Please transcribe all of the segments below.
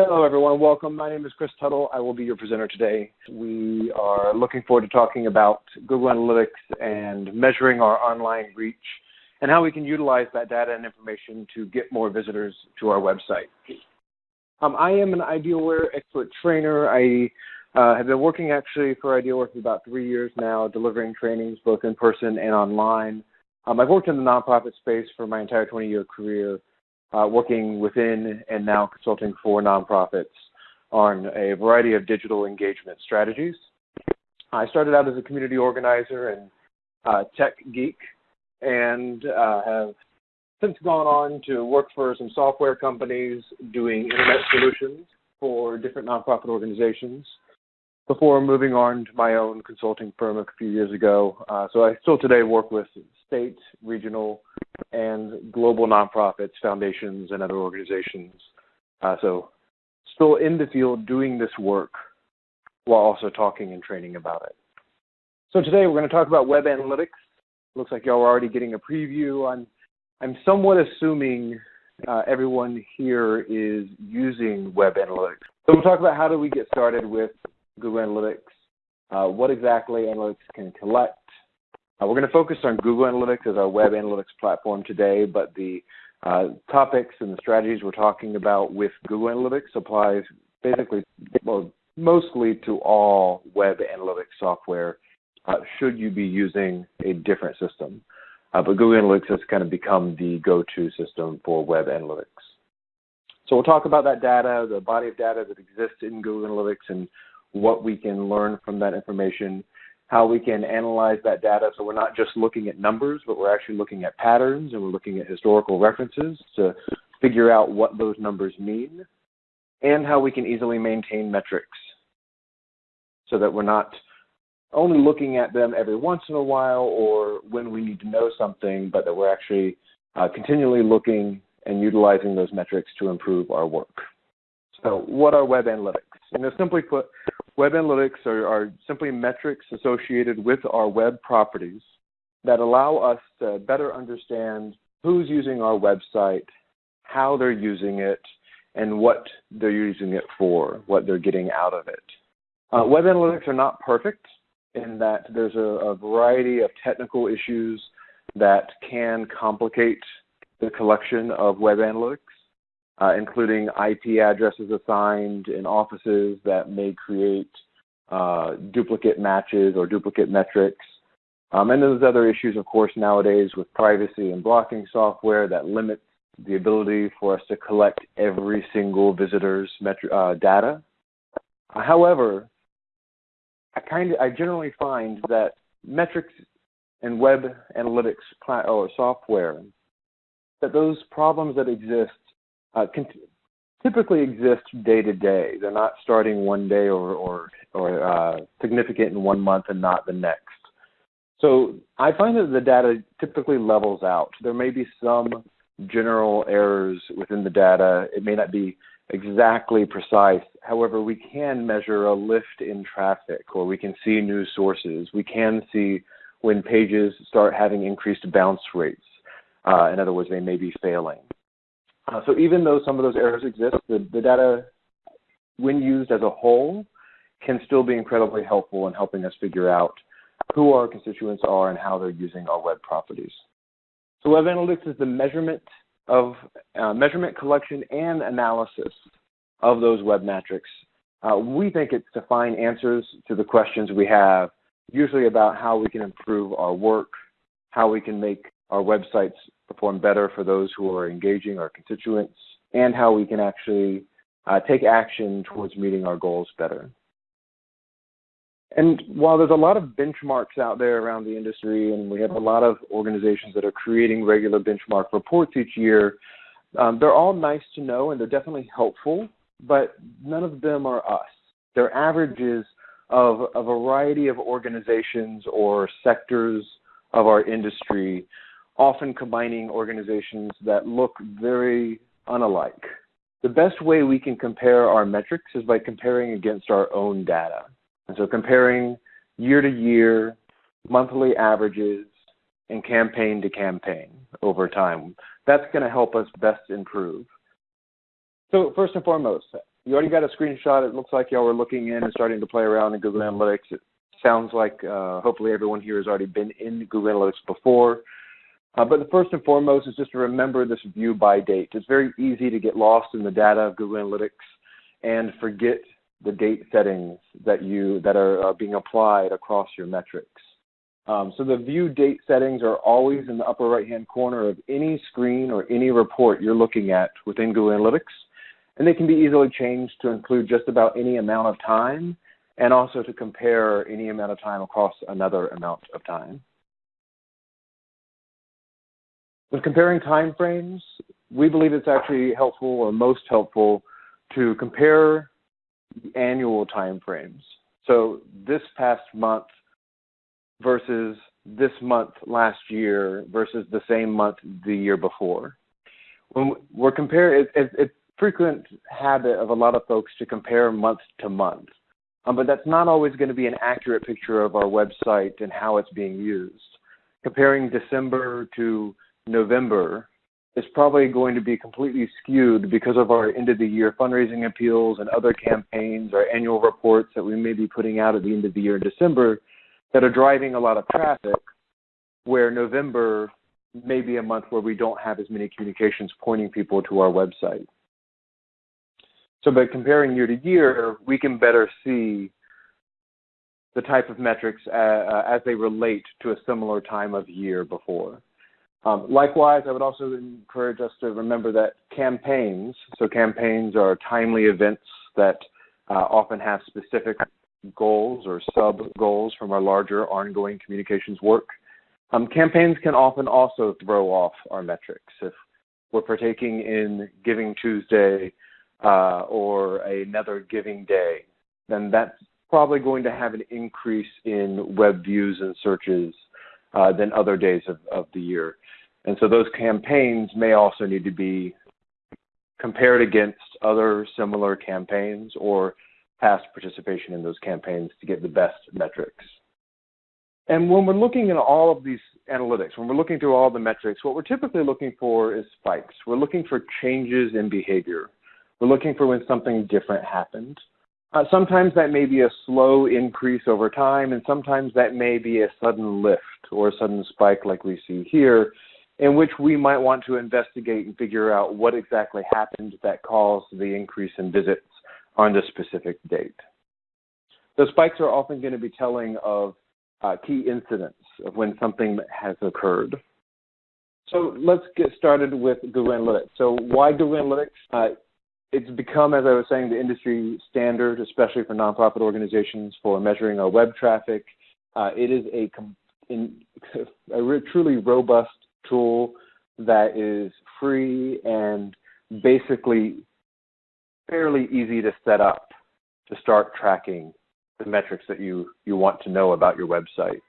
Hello, everyone. Welcome. My name is Chris Tuttle. I will be your presenter today. We are looking forward to talking about Google Analytics and measuring our online reach and how we can utilize that data and information to get more visitors to our website. Um, I am an Idealware expert trainer. I uh, have been working actually for Idealware for about three years now, delivering trainings both in person and online. Um, I've worked in the nonprofit space for my entire 20-year career, uh, working within and now consulting for nonprofits on a variety of digital engagement strategies. I started out as a community organizer and uh, tech geek and uh, have since gone on to work for some software companies doing internet solutions for different nonprofit organizations before moving on to my own consulting firm a few years ago. Uh, so I still today work with state, regional, and global nonprofits, foundations, and other organizations. Uh, so still in the field doing this work while also talking and training about it. So today we're going to talk about web analytics. Looks like y'all are already getting a preview. I'm, I'm somewhat assuming uh, everyone here is using web analytics. So we'll talk about how do we get started with Google Analytics, uh, what exactly analytics can collect, uh, we're going to focus on Google Analytics as our web analytics platform today, but the uh, topics and the strategies we're talking about with Google Analytics applies basically, well, mostly to all web analytics software uh, should you be using a different system. Uh, but Google Analytics has kind of become the go-to system for web analytics. So we'll talk about that data, the body of data that exists in Google Analytics and what we can learn from that information how we can analyze that data so we're not just looking at numbers, but we're actually looking at patterns and we're looking at historical references to figure out what those numbers mean, and how we can easily maintain metrics so that we're not only looking at them every once in a while or when we need to know something, but that we're actually uh, continually looking and utilizing those metrics to improve our work. So what are web analytics? You know, simply put, Web analytics are, are simply metrics associated with our web properties that allow us to better understand who's using our website, how they're using it, and what they're using it for, what they're getting out of it. Uh, web analytics are not perfect in that there's a, a, variety of technical issues that can complicate the collection of web analytics uh, including IP addresses assigned in offices that may create uh, duplicate matches or duplicate metrics. Um, and there's other issues, of course, nowadays with privacy and blocking software that limits the ability for us to collect every single visitor's metri- uh, data. however, I kind of I generally find that metrics and web analytics or software that those problems that exist uh, typically exist day to day. They're not starting one day or or, or uh, significant in one month and not the next. So I find that the data typically levels out. There may be some general errors within the data. It may not be exactly precise. However, we can measure a lift in traffic or we can see new sources. We can see when pages start having increased bounce rates. Uh, in other words, they may be failing. Uh, so even though some of those errors exist, the, the data, when used as a whole, can still be incredibly helpful in helping us figure out who our constituents are and how they're using our web properties. So web analytics is the measurement of uh, measurement collection and analysis of those web metrics. Uh, we think it's to find answers to the questions we have, usually about how we can improve our work, how we can make our websites perform better for those who are engaging our constituents, and how we can actually uh, take action towards meeting our goals better. And while there's a lot of benchmarks out there around the industry, and we have a lot of organizations that are creating regular benchmark reports each year, um, they're all nice to know and they're definitely helpful, but none of them are us. They're averages of a variety of organizations or sectors of our industry often combining organizations that look very unalike. The best way we can compare our metrics is by comparing against our own data. And so comparing year to year, monthly averages, and campaign to campaign over time. That's going to help us best improve. So first and foremost, you already got a screenshot. It looks like y'all were looking in and starting to play around in Google Analytics. It sounds like uh, hopefully everyone here has already been in Google Analytics before. Uh, but the first and foremost is just to remember this view by date. It's very easy to get lost in the data of Google Analytics and forget the date settings that you that are, are being applied across your metrics. Um, so the view date settings are always in the upper right hand corner of any screen or any report you're looking at within Google Analytics. And they can be easily changed to include just about any amount of time and also to compare any amount of time across another amount of time. When comparing time frames, we believe it's actually helpful or most helpful to compare the annual time frames. So this past month versus this month last year versus the same month the year before. When we're comparing, it, it, it's frequent habit of a lot of folks to compare month to month, um, but that's not always going to be an accurate picture of our website and how it's being used. Comparing December to November is probably going to be completely skewed because of our end of the year fundraising appeals and other campaigns, our annual reports that we may be putting out at the end of the year in December that are driving a lot of traffic, where November may be a month where we don't have as many communications pointing people to our website. So by comparing year to year, we can better see the type of metrics uh, uh, as they relate to a similar time of year before. Um, likewise, I would also encourage us to remember that campaigns, so campaigns are timely events that uh, often have specific goals or sub goals from our larger ongoing communications work. Um, campaigns can often also throw off our metrics. If we're partaking in Giving Tuesday uh, or another Giving Day, then that's probably going to have an increase in web views and searches uh, than other days of, of the year. And so those campaigns may also need to be compared against other similar campaigns or past participation in those campaigns to get the best metrics. And when we're looking at all of these analytics, when we're looking through all the metrics, what we're typically looking for is spikes. We're looking for changes in behavior. We're looking for when something different happened. Uh, sometimes that may be a slow increase over time, and sometimes that may be a sudden lift or a sudden spike like we see here, in which we might want to investigate and figure out what exactly happened that caused the increase in visits on the specific date. Those spikes are often going to be telling of uh, key incidents of when something has occurred. So let's get started with Google Analytics. So why Google Analytics? Uh, it's become, as I was saying, the industry standard, especially for nonprofit organizations for measuring our web traffic. Uh, it is a, in, a truly robust tool that is free and basically fairly easy to set up to start tracking the metrics that you, you want to know about your website.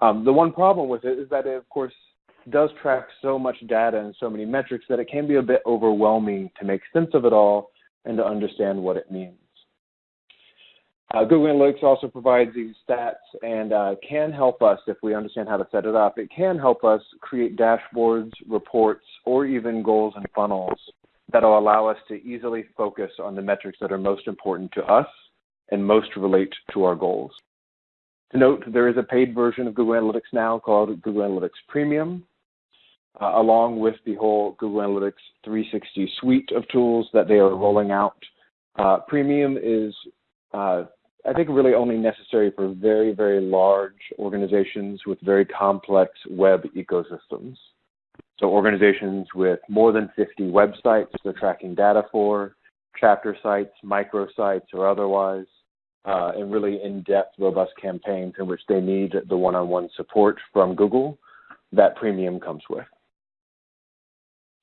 Um, the one problem with it is that it, of course, does track so much data and so many metrics that it can be a bit overwhelming to make sense of it all and to understand what it means. Uh, Google Analytics also provides these stats and uh, can help us if we understand how to set it up. It can help us create dashboards, reports, or even goals and funnels that'll allow us to easily focus on the metrics that are most important to us and most relate to our goals. To note, there is a paid version of Google Analytics now called Google Analytics Premium, uh, along with the whole Google Analytics 360 suite of tools that they are rolling out. Uh, Premium is, uh, I think, really only necessary for very, very large organizations with very complex web ecosystems. So organizations with more than 50 websites they're tracking data for, chapter sites, microsites, or otherwise, uh, and really in-depth, robust campaigns in which they need the one-on-one support from Google, that premium comes with.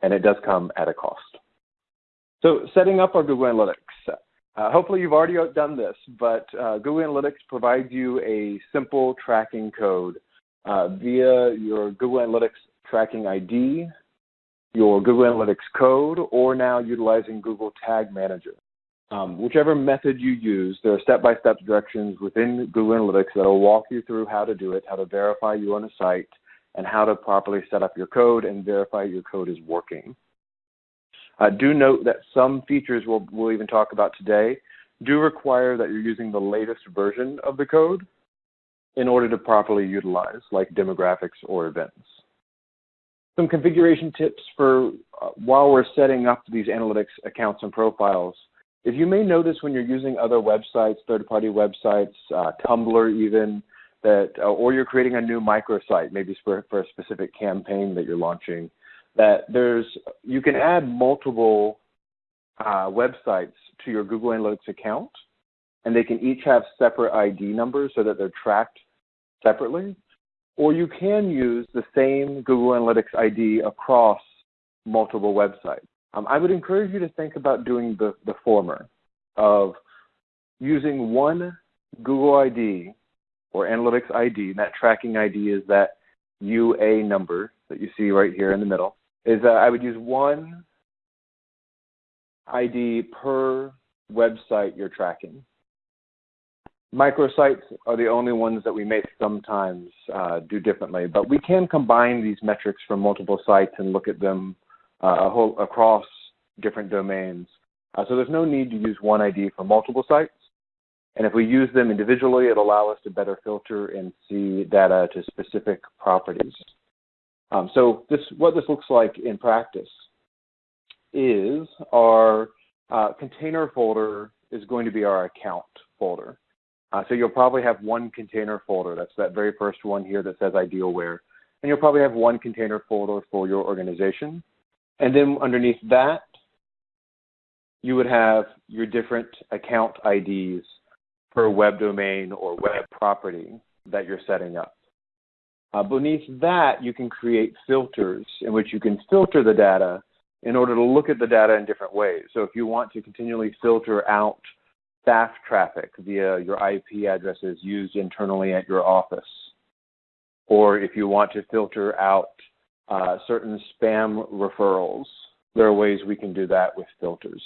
And it does come at a cost. So setting up our Google Analytics. Uh, hopefully you've already done this, but uh, Google Analytics provides you a simple tracking code uh, via your Google Analytics tracking ID, your Google Analytics code, or now utilizing Google Tag Manager. Um, whichever method you use, there are step-by-step directions within Google Analytics that will walk you through how to do it, how to verify you on a site, and how to properly set up your code and verify your code is working. Uh, do note that some features we'll, we'll even talk about today do require that you're using the latest version of the code in order to properly utilize, like demographics or events. Some configuration tips for uh, while we're setting up these analytics accounts and profiles. If you may notice when you're using other websites, third-party websites, uh, Tumblr even, that, uh, or you're creating a new microsite, maybe for, for a specific campaign that you're launching, that there's you can add multiple uh, websites to your Google Analytics account, and they can each have separate ID numbers so that they're tracked separately. Or you can use the same Google Analytics ID across multiple websites. Um, I would encourage you to think about doing the, the former of using one Google ID or Analytics ID, and that tracking ID is that UA number that you see right here in the middle, is that I would use one ID per website you're tracking. Microsites are the only ones that we may sometimes uh, do differently, but we can combine these metrics from multiple sites and look at them uh, whole, across different domains. Uh, so there's no need to use one ID for multiple sites. And if we use them individually, it'll allow us to better filter and see data to specific properties. Um, so this, what this looks like in practice is our uh, container folder is going to be our account folder. Uh, so you'll probably have one container folder. That's that very first one here that says Idealware. And you'll probably have one container folder for your organization. And then underneath that, you would have your different account IDs per web domain or web property that you're setting up. Uh, beneath that, you can create filters in which you can filter the data in order to look at the data in different ways. So if you want to continually filter out staff traffic via your IP addresses used internally at your office, or if you want to filter out uh, certain spam referrals, there are ways we can do that with filters.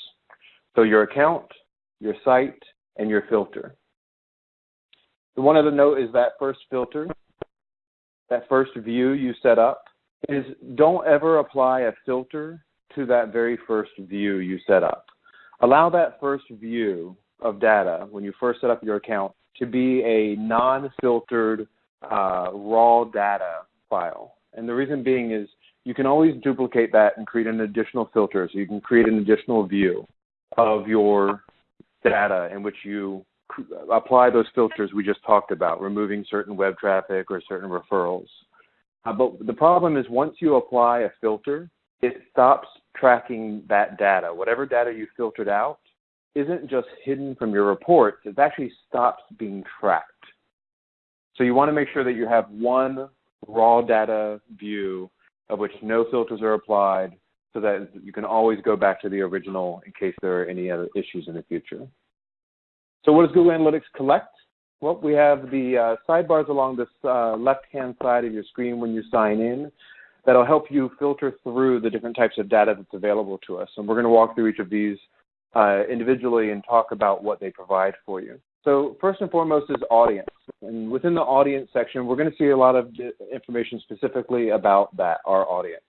So your account, your site, and your filter. The one other note is that first filter, that first view you set up, is don't ever apply a filter to that very first view you set up. Allow that first view of data when you first set up your account to be a non-filtered uh, raw data file. And the reason being is you can always duplicate that and create an additional filter. So you can create an additional view of your data in which you apply those filters we just talked about, removing certain web traffic or certain referrals. Uh, but the problem is once you apply a filter, it stops tracking that data. Whatever data you filtered out isn't just hidden from your reports, it actually stops being tracked. So you want to make sure that you have one raw data view of which no filters are applied so that you can always go back to the original in case there are any other issues in the future. So what does Google Analytics collect? Well, we have the uh, sidebars along this uh, left-hand side of your screen when you sign in that'll help you filter through the different types of data that's available to us. And we're going to walk through each of these uh, individually and talk about what they provide for you. So first and foremost is audience. And within the audience section, we're going to see a lot of information specifically about that, our audience.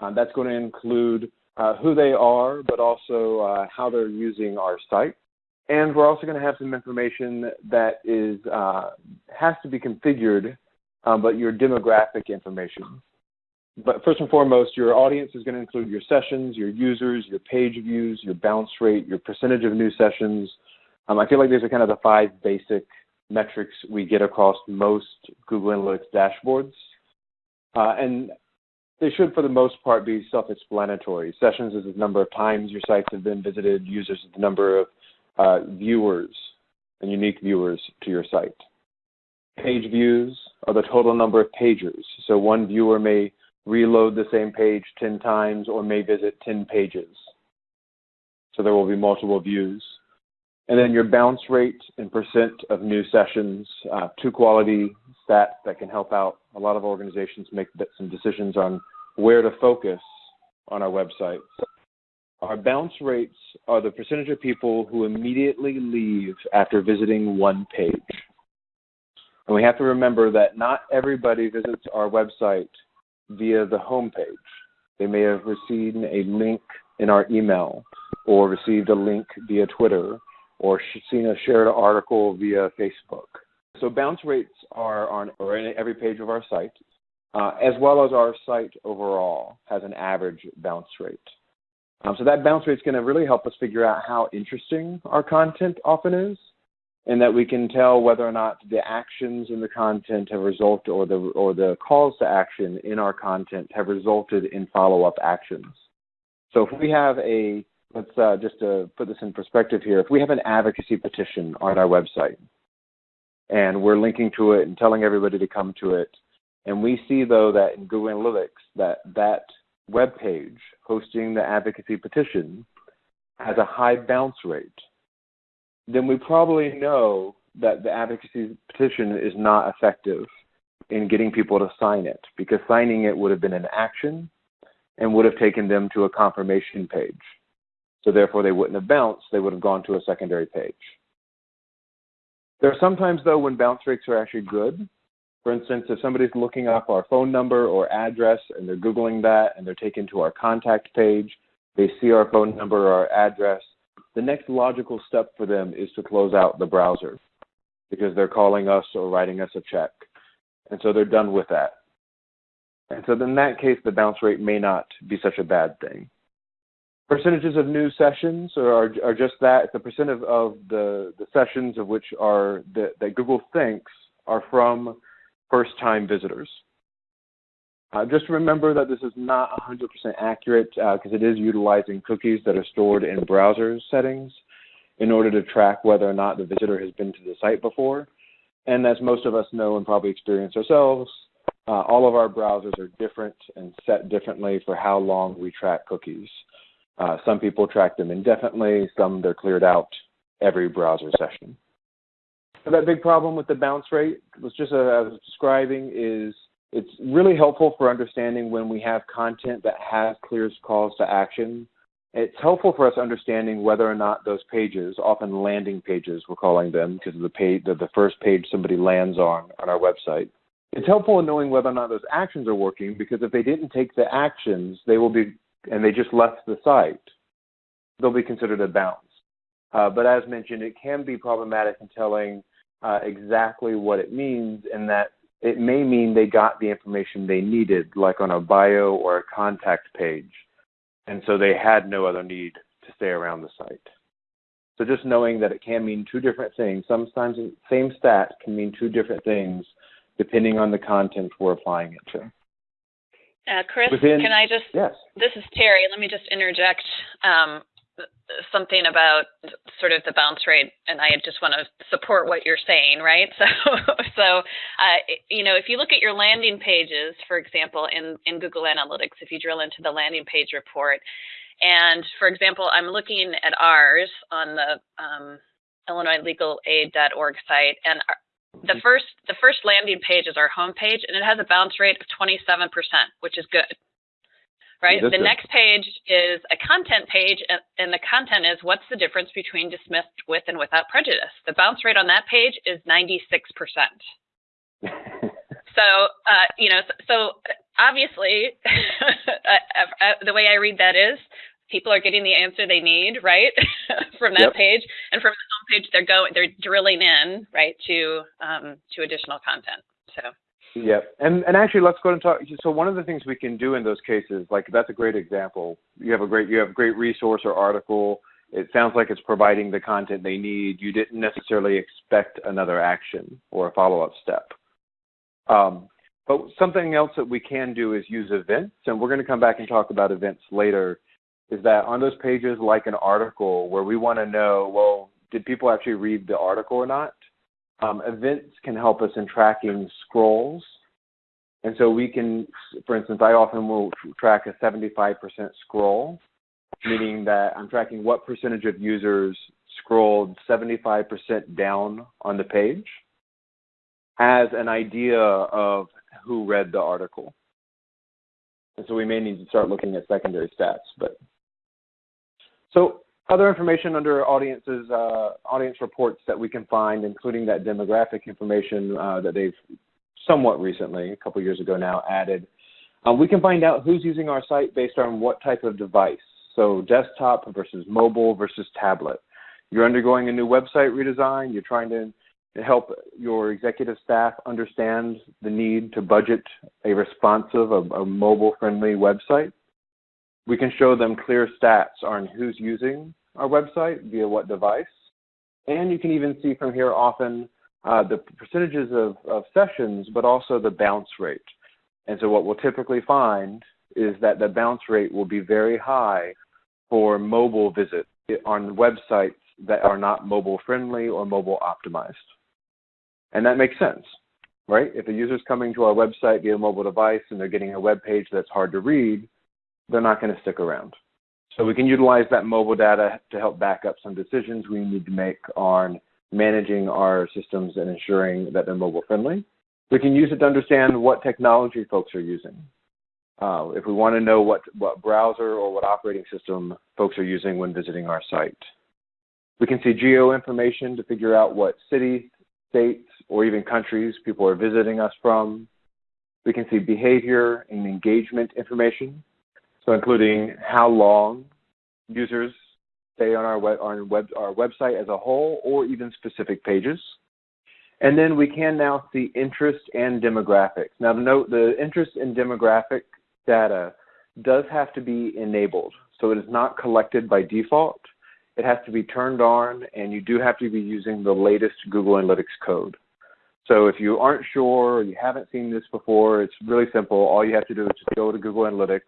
Uh, that's going to include uh, who they are, but also uh, how they're using our site. And we're also going to have some information that is uh, has to be configured, um, but your demographic information. But first and foremost, your audience is going to include your sessions, your users, your page views, your bounce rate, your percentage of new sessions. Um, I feel like these are kind of the five basic metrics we get across most Google Analytics dashboards. Uh, and they should, for the most part, be self-explanatory. Sessions is the number of times your sites have been visited. Users is the number of uh, viewers and unique viewers to your site. Page views are the total number of pages. So one viewer may reload the same page 10 times or may visit 10 pages. So there will be multiple views. And then your bounce rate and percent of new sessions, uh, two quality stats that can help out a lot of organizations make some decisions on where to focus on our websites. Our bounce rates are the percentage of people who immediately leave after visiting one page. And we have to remember that not everybody visits our website via the home page. They may have received a link in our email or received a link via Twitter or seen a shared article via Facebook. So bounce rates are on in every page of our site, uh, as well as our site overall has an average bounce rate. Um, so that bounce rate is going to really help us figure out how interesting our content often is, and that we can tell whether or not the actions in the content have resulted, or the or the calls to action in our content have resulted in follow-up actions. So if we have a let's uh, just to put this in perspective here, if we have an advocacy petition on our website, and we're linking to it and telling everybody to come to it, and we see though that in Google Analytics that that web page hosting the advocacy petition has a high bounce rate, then we probably know that the advocacy petition is not effective in getting people to sign it because signing it would have been an action and would have taken them to a confirmation page. So therefore they wouldn't have bounced, they would have gone to a secondary page. There are sometimes though when bounce rates are actually good for instance, if somebody's looking up our phone number or address and they're Googling that and they're taken to our contact page, they see our phone number or our address, the next logical step for them is to close out the browser because they're calling us or writing us a check. And so they're done with that. And so in that case, the bounce rate may not be such a bad thing. Percentages of new sessions are, are just that. A percent of, of the, the sessions of which are that, that Google thinks are from first time visitors. Uh, just remember that this is not 100% accurate because uh, it is utilizing cookies that are stored in browser settings in order to track whether or not the visitor has been to the site before. And as most of us know and probably experience ourselves, uh, all of our browsers are different and set differently for how long we track cookies. Uh, some people track them indefinitely, some they're cleared out every browser session that big problem with the bounce rate was just as I was describing is it's really helpful for understanding when we have content that has clear calls to action. It's helpful for us understanding whether or not those pages, often landing pages, we're calling them because of the page, the, the first page somebody lands on on our website. It's helpful in knowing whether or not those actions are working because if they didn't take the actions, they will be, and they just left the site, they'll be considered a bounce. Uh, but as mentioned, it can be problematic in telling uh, exactly what it means, and that it may mean they got the information they needed, like on a bio or a contact page, and so they had no other need to stay around the site. So just knowing that it can mean two different things. Sometimes the same stat can mean two different things depending on the content we're applying it to. Uh, Chris, Within, can I just? Yes. This is Terry. Let me just interject. Um, something about sort of the bounce rate, and I just want to support what you're saying, right? So, so uh, you know, if you look at your landing pages, for example, in in Google Analytics, if you drill into the landing page report, and for example, I'm looking at ours on the um, IllinoisLegalAid.org site, and our, the mm-hmm. first the first landing page is our home page, and it has a bounce rate of 27%, which is good right? the next page is a content page, and, the content is what's the difference between dismissed with and without prejudice. The bounce rate on that page is 96%. so, uh, you know, so, so obviously, uh, uh, the way I read that is people are getting the answer they need, right, from that yep. page, and from the home page they're going, they're drilling in, right, to um, to additional content. So. Yeah, and and actually, let's go and talk. So one of the things we can do in those cases, like that's a great example. You have a great you have a great resource or article. It sounds like it's providing the content they need. You didn't necessarily expect another action or a follow up step. Um, but something else that we can do is use events, and we're going to come back and talk about events later. Is that on those pages, like an article, where we want to know, well, did people actually read the article or not? Um, events can help us in tracking scrolls. And so we can, for instance, I often will track a 75% scroll, meaning that I'm tracking what percentage of users scrolled 75% down on the page as an idea of who read the article. And so we may need to start looking at secondary stats. But so other information under audiences, uh, audience reports that we can find, including that demographic information uh, that they've somewhat recently, a couple years ago now, added. Um, we can find out who's using our site based on what type of device. So So desktop versus mobile versus tablet. You're undergoing a new website redesign. You're trying to help your executive staff understand the need to budget a responsive, a, a mobile-friendly website. We can show them clear stats on who's using our website via what device. And you can even see from here often uh, the percentages of, of sessions, but also the bounce rate. And so what we'll typically find is that the bounce rate will be very high for mobile visits on websites that are not mobile friendly or mobile optimized. And that makes sense, right? If a user's coming to our website via mobile device and they're getting a web page that's hard to read, they're not going to stick around. So we can utilize that mobile data to help back up some decisions we need to make on managing our systems and ensuring that they're mobile friendly. We can use it to understand what technology folks are using. Uh, if we want to know what, what browser or what operating system folks are using when visiting our site. We can see geo information to figure out what cities, states, or even countries people are visiting us from. We can see behavior and engagement information, so including how long users stay on our, web, on web, our website as a whole or even specific pages. And then we can now see interest and demographics. Now to note, the interest and demographic data does have to be enabled. So it is not collected by default. It has to be turned on and you do have to be using the latest Google Analytics code. So if you aren't sure or you haven't seen this before, it's really simple. All you have to do is just go to Google Analytics,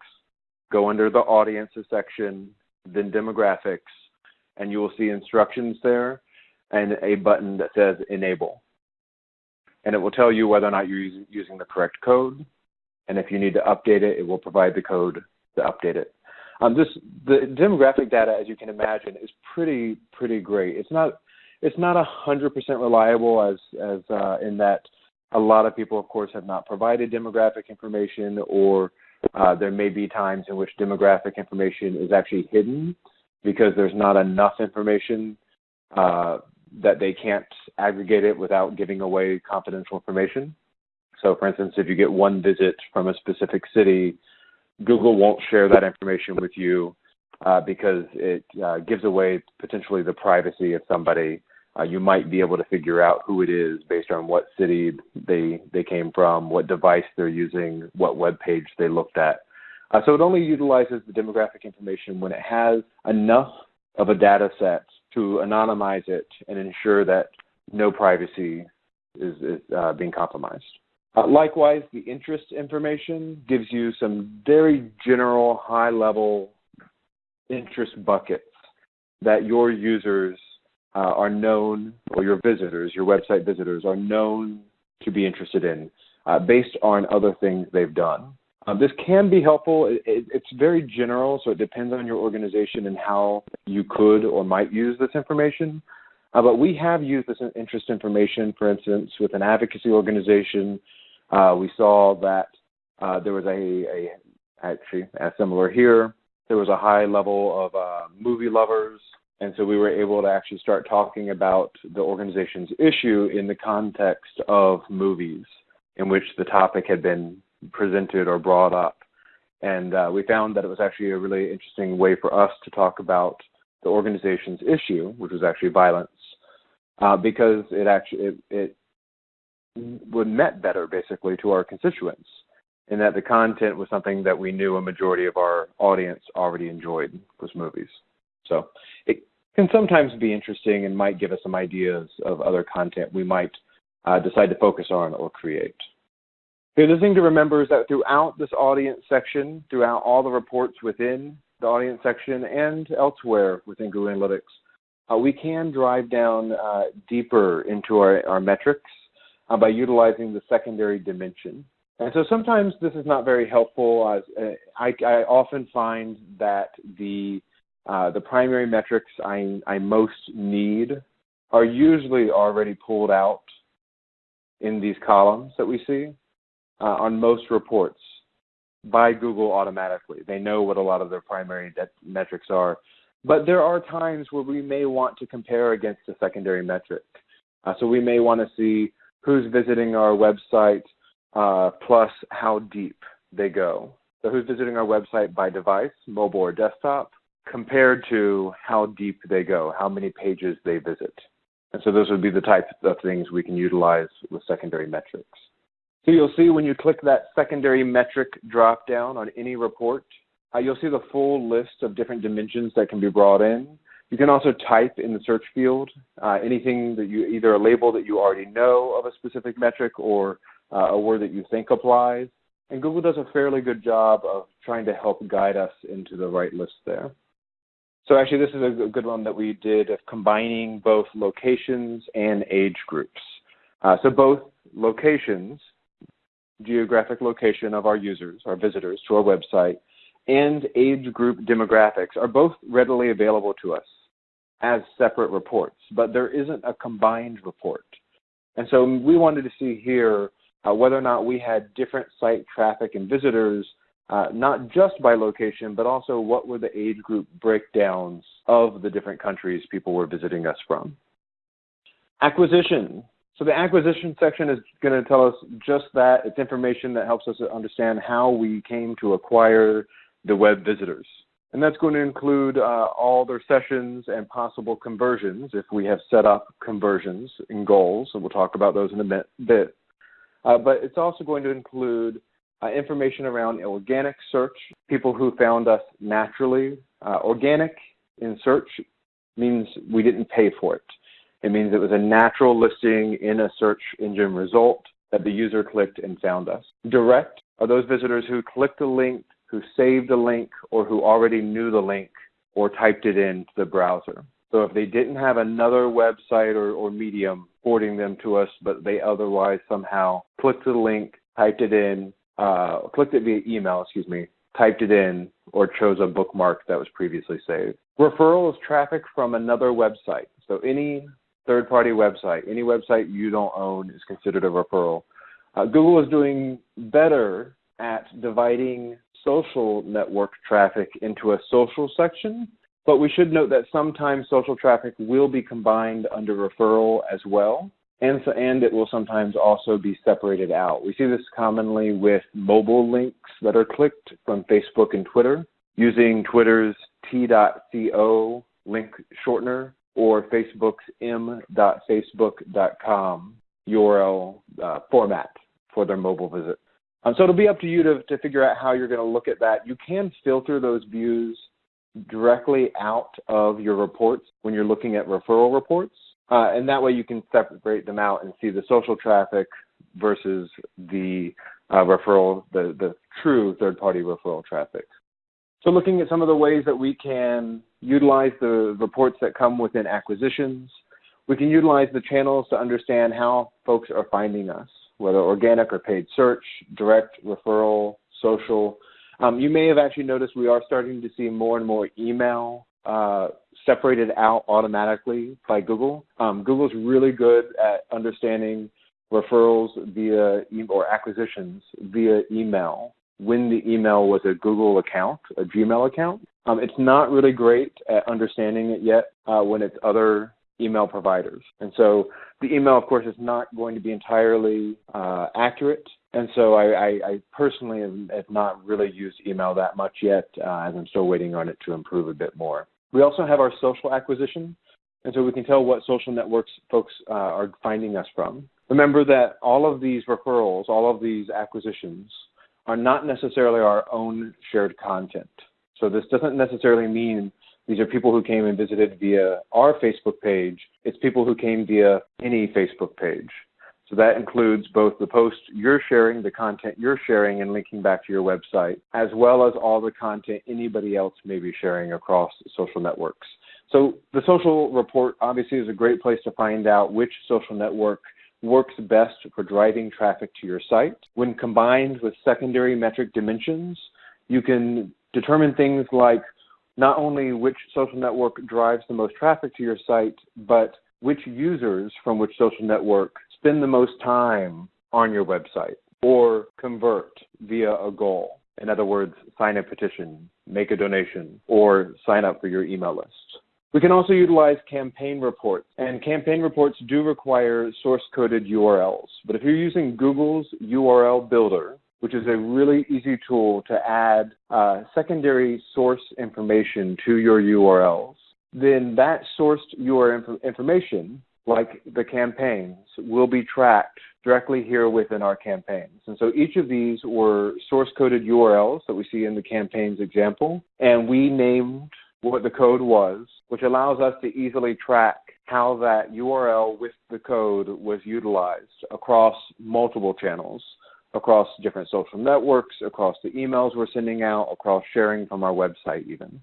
go under the audiences section, then demographics, and you will see instructions there and a button that says enable. And it will tell you whether or not you're using the correct code. And if you need to update it, it will provide the code to update it. Um, this the demographic data, as you can imagine, is pretty pretty great. It's not it's not a hundred percent reliable as as uh, in that a lot of people, of course, have not provided demographic information, or uh, there may be times in which demographic information is actually hidden because there's not enough information uh, that they can't aggregate it without giving away confidential information. So, for instance, if you get one visit from a specific city, Google won't share that information with you uh, because it uh, gives away potentially the privacy of somebody. Uh, you might be able to figure out who it is based on what city they they came from, what device they're using, what web page they looked at. Uh, so it only utilizes the demographic information when it has enough of a data set to anonymize it and ensure that no privacy is, is uh, being compromised. Uh, likewise, the interest information gives you some very general, high level interest buckets that your users uh, are known, or your visitors, your website visitors, are known to be interested in uh, based on other things they've done. Um, this can be helpful. It, it, it's very general, so it depends on your organization and how you could or might use this information. Uh, but we have used this interest information, for instance, with an advocacy organization. Uh, we saw that uh, there was a, a, actually similar here, there was a high level of uh, movie lovers, and so we were able to actually start talking about the organization's issue in the context of movies, in which the topic had been presented or brought up. And uh, we found that it was actually a really interesting way for us to talk about the organization's issue, which was actually violence, uh, because it actually it, it would met better basically to our constituents in that the content was something that we knew a majority of our audience already enjoyed was movies. So it can sometimes be interesting and might give us some ideas of other content we might uh, decide to focus on or create. The other thing to remember is that throughout this audience section, throughout all the reports within the audience section and elsewhere within Google Analytics, uh, we can drive down uh, deeper into our, our metrics uh, by utilizing the secondary dimension. And so sometimes this is not very helpful. Uh, I, I, often find that the uh, the primary metrics I, I most need are usually already pulled out in these columns that we see uh, on most reports by Google automatically. They know what a lot of their primary metrics are. But there are times where we may want to compare against a secondary metric. Uh, so we may want to see who's visiting our website uh, plus how deep they go. So who's visiting our website by device, mobile or desktop, compared to how deep they go, how many pages they visit. And so those would be the types of things we can utilize with secondary metrics. So you'll see when you click that secondary metric drop down on any report, uh, you'll see the full list of different dimensions that can be brought in. You can also type in the search field uh, anything that you either a label that you already know of a specific metric or uh, a word that you think applies. And Google does a fairly good job of trying to help guide us into the right list there. So actually, this is a good one that we did of combining both locations and age groups. Uh, so both locations, geographic location of our users, our visitors to our website, and age group demographics are both readily available to us as separate reports, but there isn't a combined report. And so we wanted to see here uh, whether or not we had different site traffic and visitors, uh, not just by location, but also what were the age group breakdowns of the different countries people were visiting us from. Acquisition. So the acquisition section is going to tell us just that. It's information that helps us understand how we came to acquire the web visitors. And that's going to include uh, all their sessions and possible conversions if we have set up conversions and goals. And we'll talk about those in a bit. Uh, but it's also going to include uh, information around organic search, people who found us naturally. Uh, organic in search means we didn't pay for it. It means it was a natural listing in a search engine result that the user clicked and found us. Direct are those visitors who clicked a link, who saved a link, or who already knew the link or typed it into the browser. So if they didn't have another website or, or medium forwarding them to us, but they otherwise somehow clicked the link, typed it in, uh, clicked it via email, excuse me, typed it in, or chose a bookmark that was previously saved. Referral is traffic from another website. So any third party website, any website you don't own is considered a referral. Uh, Google is doing better at dividing social network traffic into a social section but we should note that sometimes social traffic will be combined under referral as well, and, and it will sometimes also be separated out. We see this commonly with mobile links that are clicked from Facebook and Twitter using Twitter's t.co link shortener or Facebook's m.facebook.com URL uh, format for their mobile visit. Um, so it'll be up to you to, to figure out how you're going to look at that. You can filter those views directly out of your reports when you're looking at referral reports. Uh, and that way you can separate them out and see the social traffic versus the uh, referral, the, the true third party referral traffic. So, looking at some of the ways that we can utilize the reports that come within acquisitions, we can utilize the channels to understand how folks are finding us, whether organic or paid search, direct referral, social, um, you may have actually noticed we are starting to see more and more email uh, separated out automatically by Google. Um, Google's really good at understanding referrals via e- or acquisitions via email when the email was a Google account, a Gmail account. Um, it's not really great at understanding it yet uh, when it's other email providers. And so the email, of course, is not going to be entirely uh, accurate. And so I, I, I personally have, have, not really used email that much yet, uh, as I'm still waiting on it to improve a bit more. We also have our social acquisition, and so we can tell what social networks folks uh, are finding us from. Remember that all of these referrals, all of these acquisitions, are not necessarily our own shared content. So this doesn't necessarily mean these are people who came and visited via our Facebook page. It's people who came via any Facebook page. So that includes both the posts you're sharing, the content you're sharing and linking back to your website, as well as all the content anybody else may be sharing across social networks. So the social report obviously is a great place to find out which social network works best for driving traffic to your site. When combined with secondary metric dimensions, you can determine things like not only which social network drives the most traffic to your site, but which users from which social network spend the most time on your website or convert via a goal. In other words, sign a petition, make a donation, or sign up for your email list. We can also utilize campaign reports, and campaign reports do require source coded URLs. But if you're using Google's URL builder, which is a really easy tool to add uh, secondary source information to your URLs. Then that sourced URL information, like the campaigns, will be tracked directly here within our campaigns. And so each of these were source coded URLs that we see in the campaigns example, and we named what the code was, which allows us to easily track how that URL with the code was utilized across multiple channels, across different social networks, across the emails we're sending out, across sharing from our website even.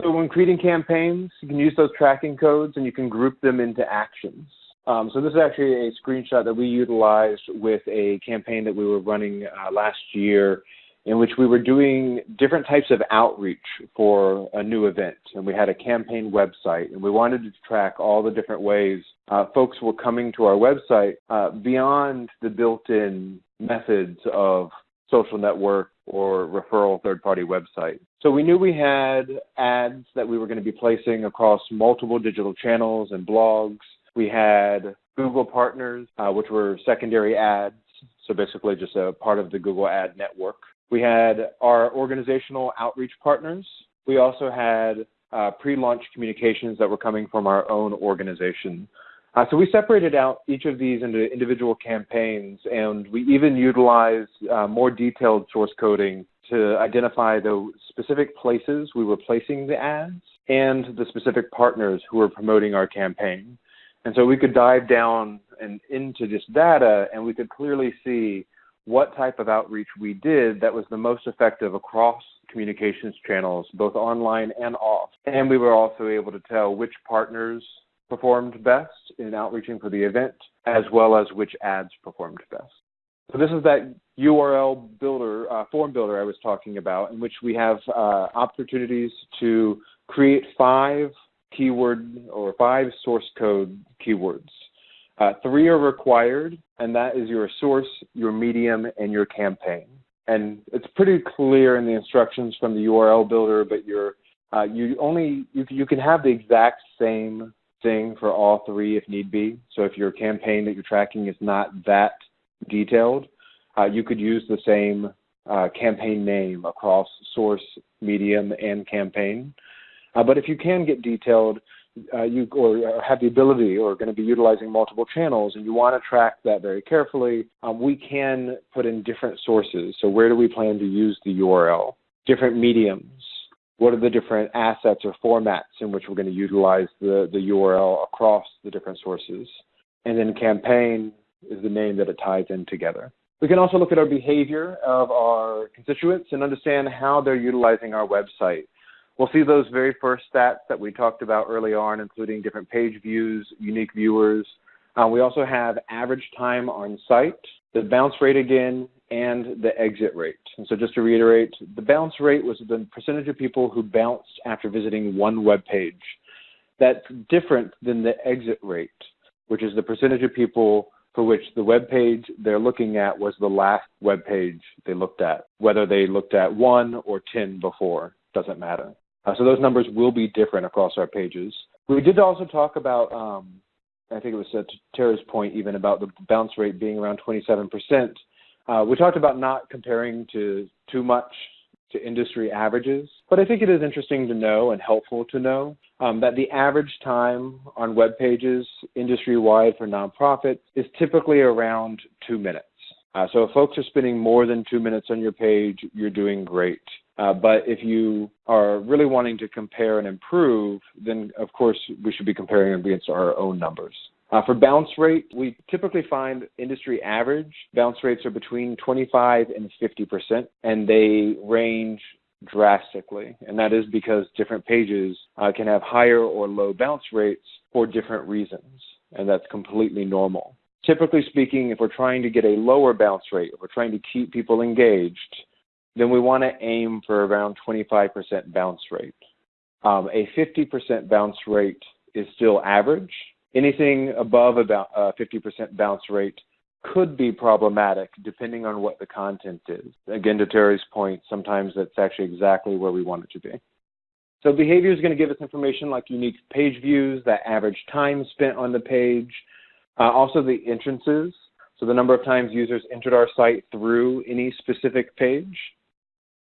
So when creating campaigns, you can use those tracking codes and you can group them into actions. Um, so this is actually a screenshot that we utilized with a campaign that we were running uh, last year in which we were doing different types of outreach for a new event. And we had a campaign website, and we wanted to track all the different ways uh, folks were coming to our website uh, beyond the built in methods of social network or referral third party website. So we knew we had ads that we were going to be placing across multiple digital channels and blogs we had Google Partners, uh, which were secondary ads, so basically just a part of the Google Ad network. We had our organizational outreach partners. We also had uh, pre-launch communications that were coming from our own organization. Uh, so we separated out each of these into individual campaigns, and we even utilized uh, more detailed source coding to identify the specific places we were placing the ads and the specific partners who were promoting our campaign. And so we could dive down and into this data and we could clearly see what type of outreach we did that was the most effective across communications channels, both online and off. And we were also able to tell which partners performed best in outreaching for the event, as well as which ads performed best. So this is that URL builder, uh, form builder I was talking about, in which we have uh, opportunities to create five keyword or five source code keywords. Uh, three are required, and that is your source, your medium, and your campaign. And it's pretty clear in the instructions from the URL builder, but you're, uh, you only you, you can have the exact same thing for all three if need be. So if your campaign that you're tracking is not that detailed, uh, you could use the same uh, campaign name across source, medium, and campaign. Uh, but if you can get detailed, uh, you or have the ability or going to be utilizing multiple channels and you want to track that very carefully, um, we can put in different sources. So where do we plan to use the URL? Different mediums. What are the different assets or formats in which we're going to utilize the, the URL across the different sources? And then campaign is the name that it ties in together. We can also look at our behavior of our constituents and understand how they're utilizing our website. We'll see those very first stats that we talked about early on, including different page views, unique viewers. Uh, we also have average time on site, the bounce rate again, and the exit rate. And so just to reiterate, the bounce rate was the percentage of people who bounced after visiting one web page. That's different than the exit rate, which is the percentage of people for which the web page they're looking at was the last web page they looked at. Whether they looked at one or 10 before, doesn't matter. Uh, so those numbers will be different across our pages. We did also talk about, um, I think it was to Tara's point even about the bounce rate being around 27%. Uh, we talked about not comparing to too much to industry averages, but I think it is interesting to know and helpful to know um, that the average time on web pages industry-wide for nonprofits is typically around two minutes. Uh, so if folks are spending more than two minutes on your page, you're doing great. Uh, but if you are really wanting to compare and improve, then of course we should be comparing against our own numbers. Uh, for bounce rate, we typically find industry average bounce rates are between 25 and 50 percent, and they range drastically. And that is because different pages uh, can have higher or low bounce rates for different reasons, and that's completely normal. Typically speaking, if we're trying to get a lower bounce rate, if we're trying to keep people engaged, then we want to aim for around 25% bounce rate. Um, a 50% bounce rate is still average. Anything above about a 50% bounce rate could be problematic depending on what the content is. Again, to Terry's point, sometimes that's actually exactly where we want it to be. So behavior is going to give us information like unique page views, that average time spent on the page, uh, also the entrances. so the number of times users entered our site through any specific page,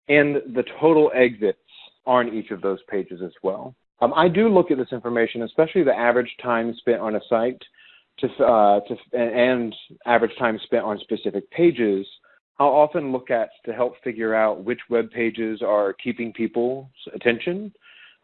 and the total exits on each of those pages as well. Um, I do look at this information, especially the average time spent on a site to, uh, to, and average time spent on specific pages, I'll often look at to help figure out which web pages are keeping people's attention,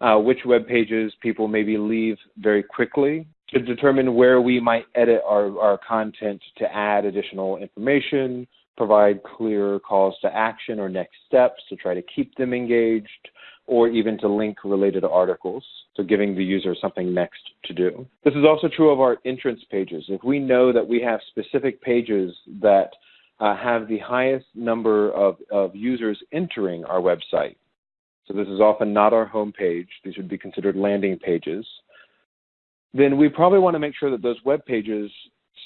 uh, which web pages people maybe leave very quickly, to determine where we might edit our, our content to add additional information, provide clear calls to action or next steps to try to keep them engaged, or even to link related articles, so giving the user something next to do. This is also true of our entrance pages. If we know that we have specific pages that uh, have the highest number of, of users entering our website, so this is often not our home page, these would be considered landing pages, then we probably want to make sure that those web pages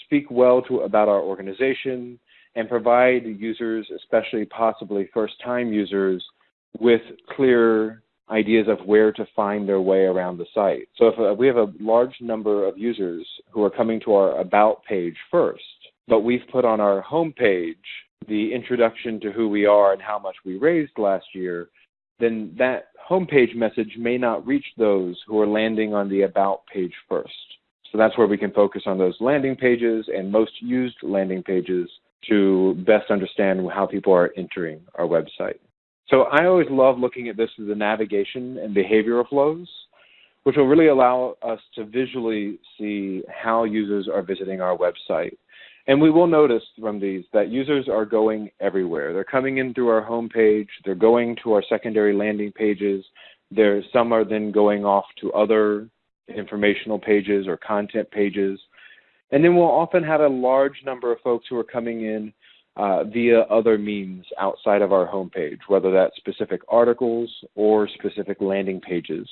speak well to about our organization and provide users, especially possibly first-time users, with clear ideas of where to find their way around the site. So if uh, we have a large number of users who are coming to our About page first, but we've put on our home page the introduction to who we are and how much we raised last year, then that homepage message may not reach those who are landing on the About page first. So that's where we can focus on those landing pages and most used landing pages to best understand how people are entering our website. So I always love looking at this as the navigation and behavioral flows, which will really allow us to visually see how users are visiting our website. And we will notice from these that users are going everywhere. They're coming in through our homepage, they're going to our secondary landing pages, there some are then going off to other informational pages or content pages. And then we'll often have a large number of folks who are coming in uh, via other means outside of our homepage, whether that's specific articles or specific landing pages.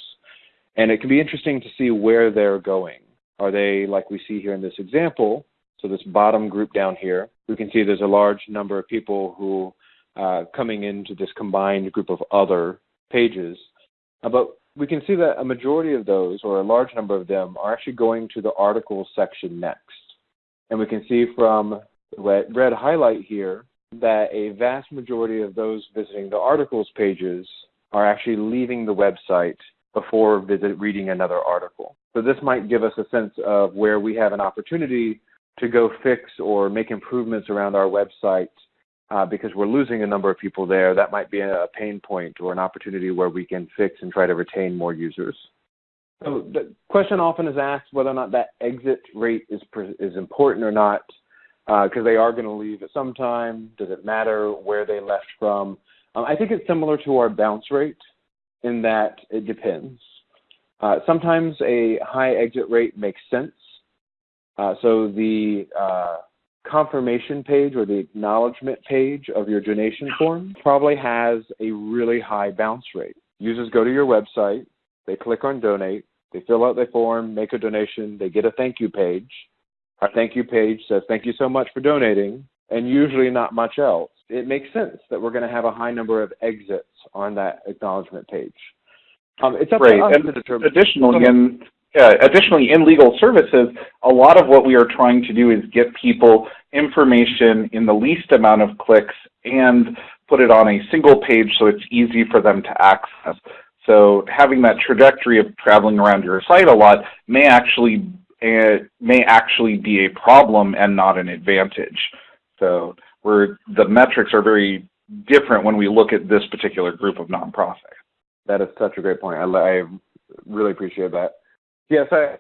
And it can be interesting to see where they're going. Are they, like we see here in this example, so this bottom group down here, we can see there's a large number of people who uh, coming into this combined group of other pages. Uh, but we can see that a majority of those, or a large number of them, are actually going to the articles section next. And we can see from the red highlight here that a vast majority of those visiting the articles pages are actually leaving the website before visit reading another article. So this might give us a sense of where we have an opportunity to go fix or make improvements around our website uh, because we're losing a number of people there. That might be a pain point or an opportunity where we can fix and try to retain more users. So the question often is asked whether or not that exit rate is, is important or not because uh, they are going to leave at some time. Does it matter where they left from? Um, I think it's similar to our bounce rate in that it depends. Uh, sometimes a high exit rate makes sense. Uh, so the uh, confirmation page or the acknowledgement page of your donation form probably has a really high bounce rate. Users go to your website, they click on donate, they fill out their form, make a donation, they get a thank you page. Our thank you page says, thank you so much for donating, and usually not much else. It makes sense that we're going to have a high number of exits on that acknowledgement page. Um, it's up right. to us and to determine. Additionally, in, yeah, additionally, in legal services, a lot of what we are trying to do is get people information in the least amount of clicks and put it on a single page so it's easy for them to access. So having that trajectory of traveling around your site a lot may actually it may actually be a problem and not an advantage. So we're, the metrics are very different when we look at this particular group of nonprofits. That is such a great point. I, I really appreciate that. Yes, I,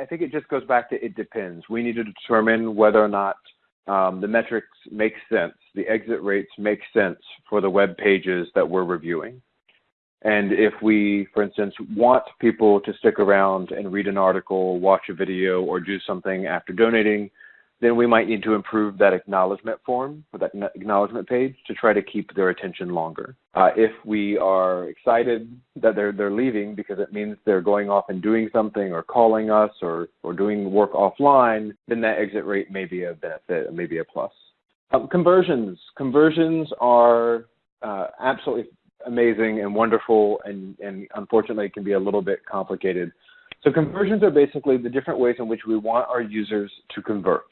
I, think it just goes back to it depends. We need to determine whether or not um, the metrics make sense, the exit rates make sense for the web pages that we're reviewing. And if we, for instance, want people to stick around and read an article, watch a video, or do something after donating, then we might need to improve that acknowledgement form or that acknowledgement page to try to keep their attention longer. Uh, if we are excited that they're they're leaving because it means they're going off and doing something or calling us or or doing work offline, then that exit rate may be a benefit, maybe a plus. Um, conversions. Conversions are uh, absolutely amazing and wonderful, and, and unfortunately can be a little bit complicated. So conversions are basically the different ways in which we want our users to convert.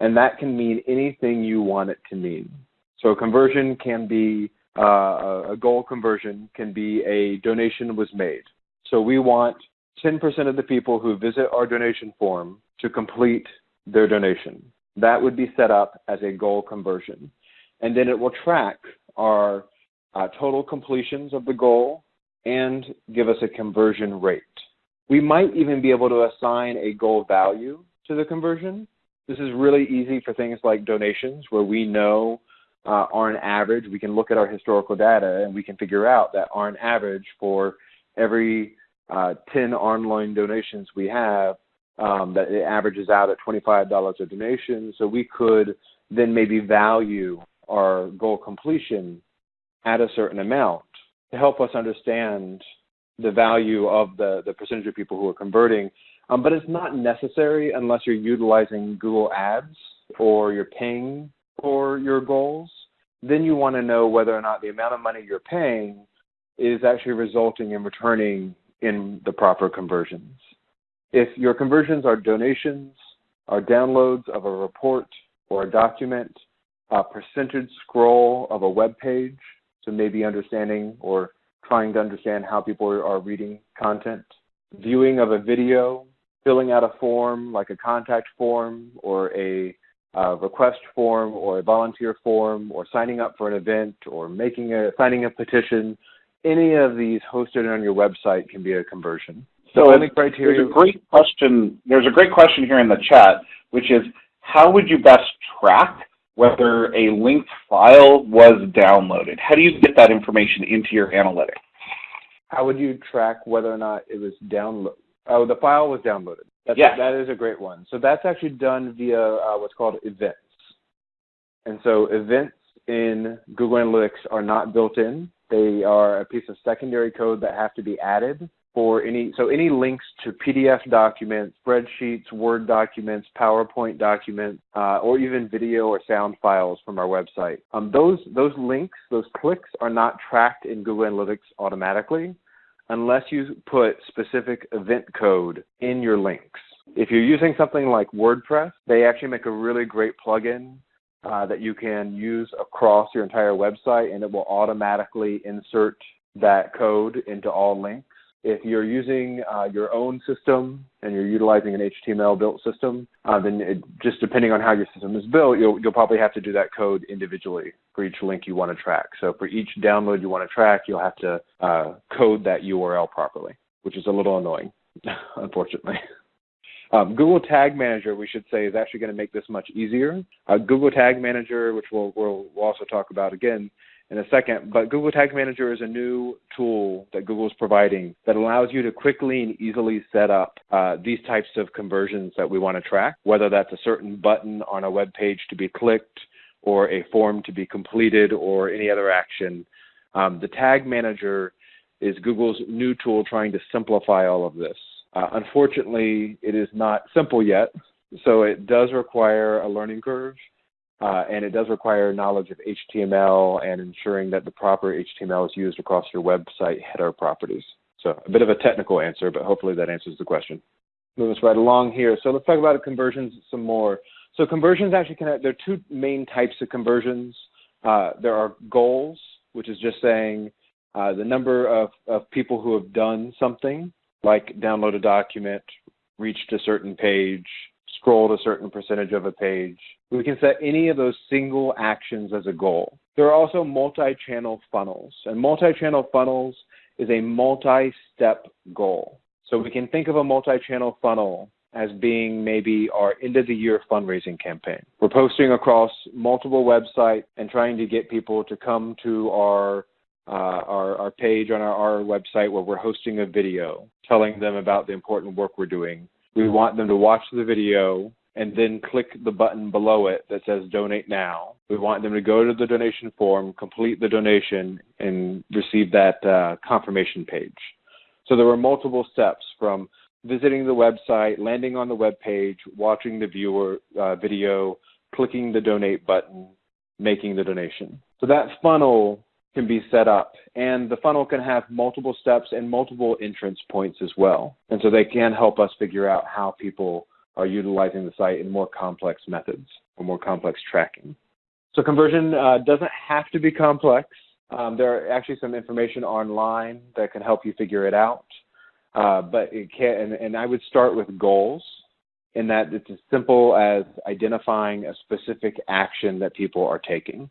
And that can mean anything you want it to mean. So conversion can be uh, a goal conversion can be a donation was made. So we want 10% of the people who visit our donation form to complete their donation. That would be set up as a goal conversion. And then it will track our uh, total completions of the goal and give us a conversion rate. We might even be able to assign a goal value to the conversion. This is really easy for things like donations where we know uh, on average, we can look at our historical data and we can figure out that on average for every uh, 10 online donations we have, um, that it averages out at $25 a donation. So we could then maybe value our goal completion at a certain amount to help us understand the value of the, the percentage of people who are converting. Um, but it's not necessary unless you're utilizing Google Ads or you're paying for your goals. Then you want to know whether or not the amount of money you're paying is actually resulting in returning in the proper conversions. If your conversions are donations, are downloads of a report or a document, a percentage scroll of a web page, so maybe understanding or trying to understand how people are reading content, viewing of a video, filling out a form like a contact form or a uh, request form or a volunteer form or signing up for an event or making a signing a petition any of these hosted on your website can be a conversion. So only criteria. There's a great question. There's a great question here in the chat, which is how would you best track whether a linked file was downloaded? How do you get that information into your analytics? How would you track whether or not it was downloaded? Oh, the file was downloaded. That's yes. A, that is a great one. So that's actually done via uh, what's called events. And so events in Google Analytics are not built in. They are a piece of secondary code that have to be added for any so any links to PDF documents, spreadsheets, Word documents, PowerPoint documents, uh, or even video or sound files from our website. Um, those those links, those clicks, are not tracked in Google Analytics automatically unless you put specific event code in your links. If you're using something like WordPress, they actually make a really great plugin uh, that you can use across your entire website and it will automatically insert that code into all links. If you're using uh, your own system and you're utilizing an HTML built system, uh, then it, just depending on how your system is built, you'll, you'll probably have to do that code individually for each link you want to track. So for each download you want to track, you'll have to uh, code that URL properly, which is a little annoying, unfortunately. Um, Google Tag Manager, we should say, is actually going to make this much easier. Uh, Google Tag Manager, which we'll, we'll, we'll also talk about again in a second, but Google Tag Manager is a new tool that Google is providing that allows you to quickly and easily set up uh, these types of conversions that we want to track, whether that's a certain button on a web page to be clicked or a form to be completed or any other action. Um, the Tag Manager is Google's new tool trying to simplify all of this. Uh, unfortunately, it is not simple yet, so it does require a learning curve, uh, and it does require knowledge of HTML and ensuring that the proper HTML is used across your website header properties. So a bit of a technical answer, but hopefully that answers the question. Move us right along here. So let's talk about conversions some more. So conversions actually can have, there are two main types of conversions. Uh, there are goals, which is just saying uh, the number of, of people who have done something like download a document, reached a certain page, scrolled a certain percentage of a page. We can set any of those single actions as a goal. There are also multi-channel funnels, and multi-channel funnels is a multi-step goal. So we can think of a multi-channel funnel as being maybe our end of the year fundraising campaign. We're posting across multiple websites and trying to get people to come to our uh, our, our page on our, our website where we're hosting a video telling them about the important work we're doing. We want them to watch the video and then click the button below it that says donate now. We want them to go to the donation form, complete the donation, and receive that uh, confirmation page. So there were multiple steps from visiting the website, landing on the web page, watching the viewer uh, video, clicking the donate button, making the donation. So that funnel can be set up. And the funnel can have multiple steps and multiple entrance points as well. And so they can help us figure out how people are utilizing the site in more complex methods or more complex tracking. So conversion uh, doesn't have to be complex. Um, there are actually some information online that can help you figure it out. Uh, but it can, and, and I would start with goals in that it's as simple as identifying a specific action that people are taking.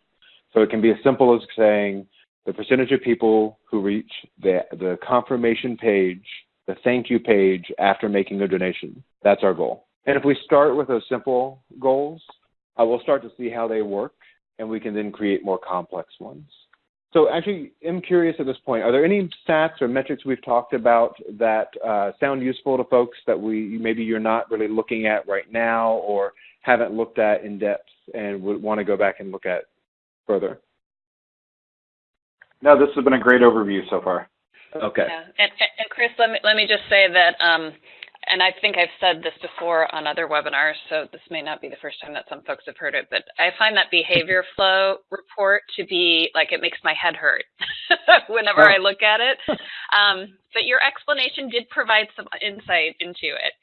So it can be as simple as saying the percentage of people who reach the, the confirmation page, the thank you page after making a donation. That's our goal. And if we start with those simple goals, uh, we'll start to see how they work, and we can then create more complex ones. So actually, I'm curious at this point, are there any stats or metrics we've talked about that uh, sound useful to folks that we maybe you're not really looking at right now or haven't looked at in depth and would want to go back and look at further? No, this has been a great overview so far. Okay. Yeah. And, and Chris, let me let me just say that um, and I think I've said this before on other webinars, so this may not be the first time that some folks have heard it, but I find that behavior flow report to be like it makes my head hurt whenever oh. I look at it. Um, but your explanation did provide some insight into it,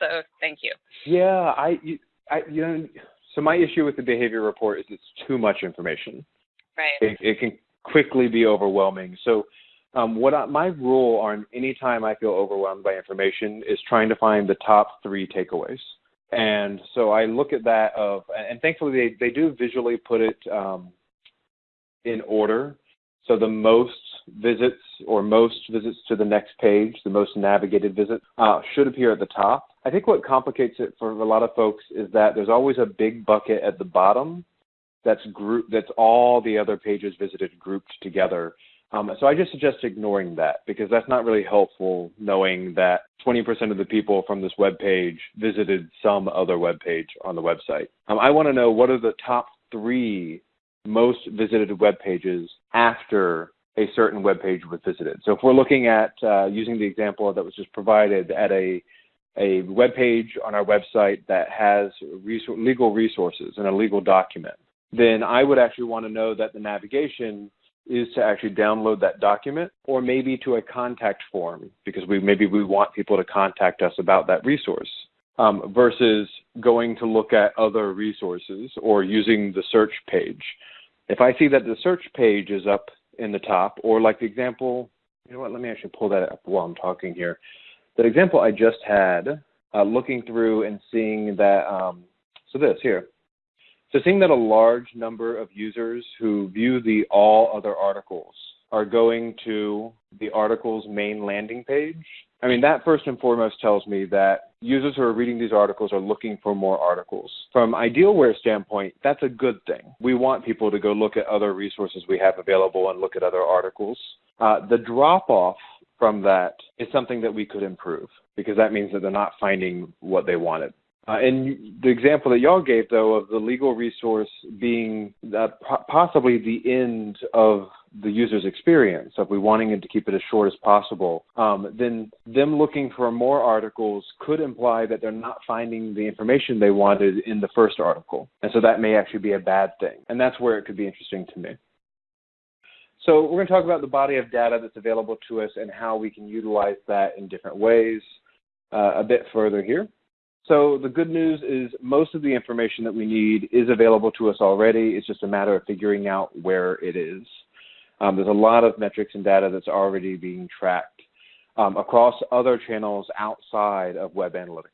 so thank you. Yeah, I, I, you know, so my issue with the behavior report is it's too much information. Right. It, it can quickly be overwhelming. So um, what I, my rule on any time I feel overwhelmed by information is trying to find the top three takeaways. And so I look at that of, and thankfully they, they do visually put it um, in order. So the most visits or most visits to the next page, the most navigated visit, uh, should appear at the top. I think what complicates it for a lot of folks is that there's always a big bucket at the bottom that's group that's all the other pages visited grouped together um, so I just suggest ignoring that because that's not really helpful knowing that 20% of the people from this web page visited some other web page on the website. Um, I want to know what are the top three most visited web pages after a certain web page was visited. So if we're looking at uh, using the example that was just provided at a a web page on our website that has legal resources and a legal document, then I would actually want to know that the navigation is to actually download that document or maybe to a contact form because we maybe we want people to contact us about that resource um, versus going to look at other resources or using the search page. If I see that the search page is up in the top or like the example, you know what, let me actually pull that up while I'm talking here. That example I just had, uh, looking through and seeing that, um, so this here, so seeing that a large number of users who view the all other articles are going to the article's main landing page, I mean, that first and foremost tells me that users who are reading these articles are looking for more articles. From Idealware standpoint, that's a good thing. We want people to go look at other resources we have available and look at other articles. Uh, the drop off from that is something that we could improve because that means that they're not finding what they wanted. Uh, and the example that y'all gave, though, of the legal resource being possibly the end of the user's experience, if we wanting them to keep it as short as possible, um, then them looking for more articles could imply that they're not finding the information they wanted in the first article. And so that may actually be a bad thing. And that's where it could be interesting to me. So we're going to talk about the body of data that's available to us and how we can utilize that in different ways uh, a bit further here. So the good news is most of the information that we need is available to us already. It's just a matter of figuring out where it is. Um, there's a lot of metrics and data that's already being tracked um, across other channels outside of web analytics,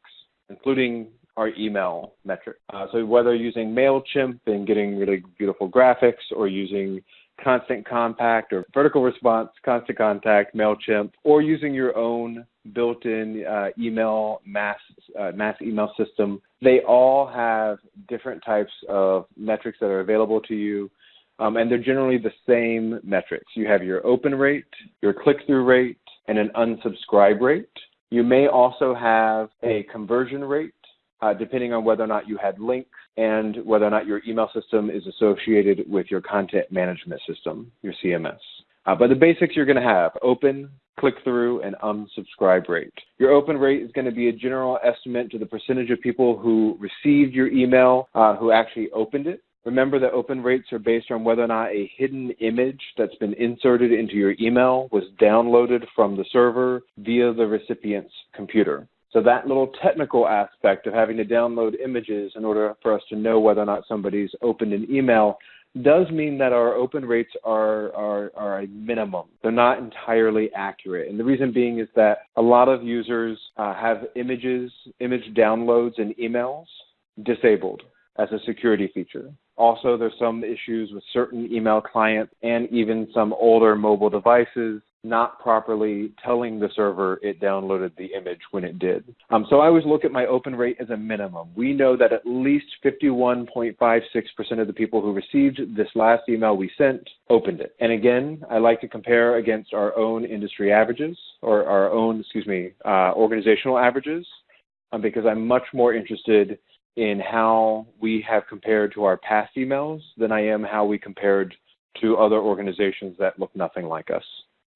including our email metric. Uh, so whether using MailChimp and getting really beautiful graphics or using Constant Contact or Vertical Response, Constant Contact, MailChimp, or using your own built-in uh, email mass uh, mass email system. They all have different types of metrics that are available to you, um, and they're generally the same metrics. You have your open rate, your click-through rate, and an unsubscribe rate. You may also have a conversion rate, uh, depending on whether or not you had links and whether or not your email system is associated with your content management system, your CMS. Uh, but the basics you're going to have open, click through, and unsubscribe rate. Your open rate is going to be a general estimate to the percentage of people who received your email uh, who actually opened it. Remember that open rates are based on whether or not a hidden image that's been inserted into your email was downloaded from the server via the recipient's computer. So that little technical aspect of having to download images in order for us to know whether or not somebody's opened an email does mean that our open rates are, are, are a minimum. They're not entirely accurate. And the reason being is that a lot of users uh, have images, image downloads and emails disabled as a security feature. Also, there's some issues with certain email clients and even some older mobile devices not properly telling the server it downloaded the image when it did. Um, so I always look at my open rate as a minimum. We know that at least 51.56% of the people who received this last email we sent opened it. And again, I like to compare against our own industry averages or our own, excuse me, uh, organizational averages um, because I'm much more interested in how we have compared to our past emails than I am how we compared to other organizations that look nothing like us.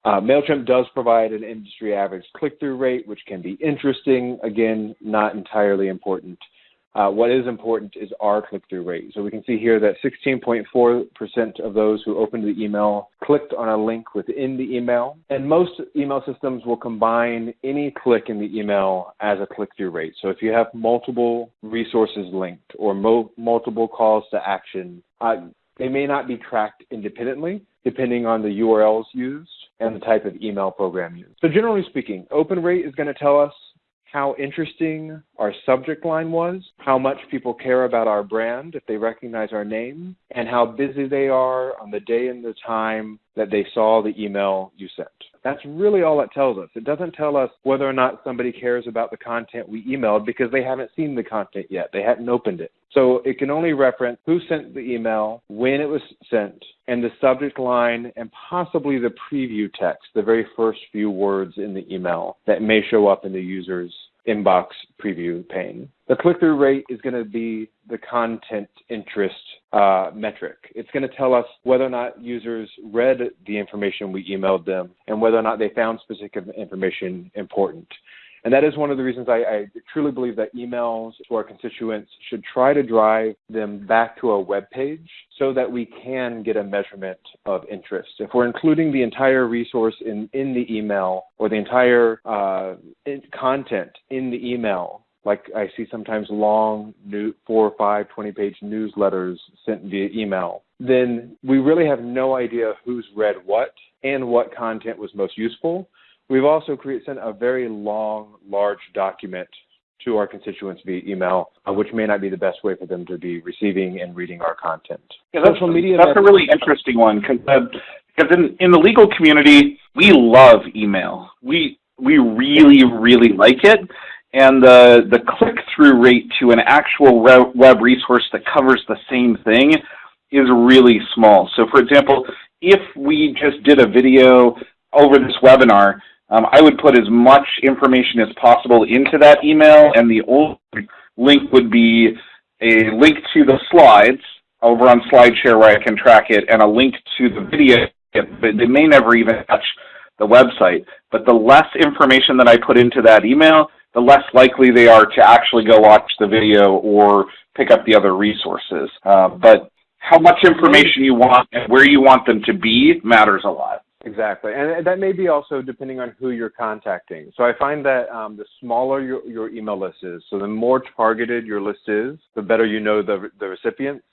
Uh, MailChimp does provide an industry average click-through rate, which can be interesting. Again, not entirely important. Uh, what is important is our click-through rate. So we can see here that 16.4% of those who opened the email clicked on a link within the email. And most email systems will combine any click in the email as a click-through rate. So if you have multiple resources linked or mo multiple calls to action, uh, they may not be tracked independently depending on the URLs used and the type of email program used. So generally speaking, open rate is going to tell us how interesting our subject line was, how much people care about our brand if they recognize our name, and how busy they are on the day and the time that they saw the email you sent. That's really all it tells us. It doesn't tell us whether or not somebody cares about the content we emailed because they haven't seen the content yet. They hadn't opened it. So it can only reference who sent the email, when it was sent, and the subject line, and possibly the preview text, the very first few words in the email that may show up in the user's inbox preview pane. The click-through rate is going to be the content interest uh, metric. It's going to tell us whether or not users read the information we emailed them and whether or not they found specific information important. And that is one of the reasons I, I, truly believe that emails to our constituents should try to drive them back to a web page so that we can get a measurement of interest. If we're including the entire resource in, in the email or the entire uh, content in the email, like I see sometimes long new, four or five 20 page newsletters sent via email, then we really have no idea who's read what and what content was most useful. We've also create, sent a very long, large document to our constituents via email, uh, which may not be the best way for them to be receiving and reading our content. Yeah, that's, Social media that's a really interesting one because uh, in, in the legal community, we love email. We we really really like it, and the the click through rate to an actual web resource that covers the same thing is really small. So, for example, if we just did a video over this webinar um, I would put as much information as possible into that email, and the only link would be a link to the slides over on SlideShare where I can track it, and a link to the video. But they may never even touch the website. But the less information that I put into that email, the less likely they are to actually go watch the video or pick up the other resources. Uh, but how much information you want and where you want them to be matters a lot. Exactly, and that may be also depending on who you're contacting. So I find that um, the smaller your, your email list is, so the more targeted your list is, the better you know the, the recipients,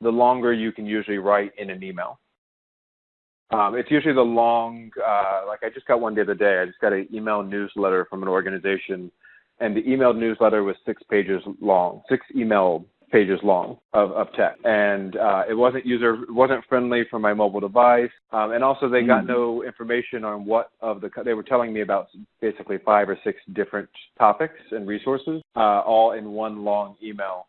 the longer you can usually write in an email. Um, it's usually the long, uh, like I just got one the other day. I just got an email newsletter from an organization, and the email newsletter was six pages long, six email pages long of, of text, and uh, it wasn't user it wasn't friendly for my mobile device, um, and also they got mm. no information on what of the they were telling me about basically five or six different topics and resources, uh, all in one long email,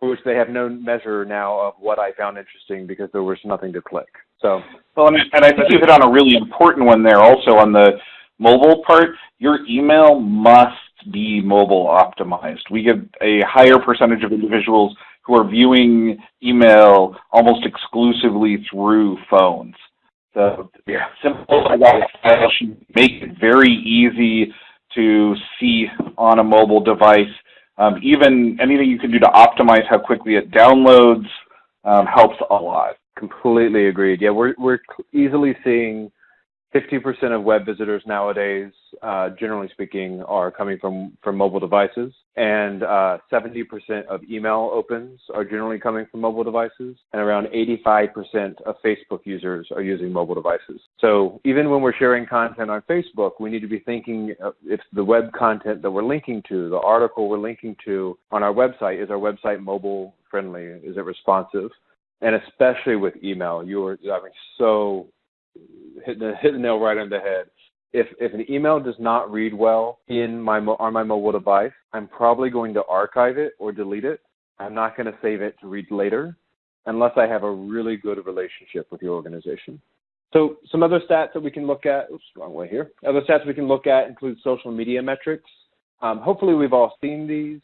for which they have no measure now of what I found interesting because there was nothing to click. So well, and, and I think you hit on a really important one there also on the mobile part. Your email must be mobile optimized. We get a higher percentage of individuals who are viewing email almost exclusively through phones. So yeah, simple should make it very easy to see on a mobile device. Um, even anything you can do to optimize how quickly it downloads um, helps a lot. Completely agreed. Yeah, we're we're easily seeing 50% of web visitors nowadays, uh, generally speaking, are coming from, from mobile devices, and uh, 70% of email opens are generally coming from mobile devices, and around 85% of Facebook users are using mobile devices. So even when we're sharing content on Facebook, we need to be thinking if the web content that we're linking to, the article we're linking to on our website, is our website mobile friendly? Is it responsive? And especially with email, you are having so hit the hit the nail right on the head. If if an email does not read well in my on my mobile device, I'm probably going to archive it or delete it. I'm not going to save it to read later, unless I have a really good relationship with your organization. So some other stats that we can look at. Oops, wrong way here. Other stats we can look at include social media metrics. Um, hopefully, we've all seen these.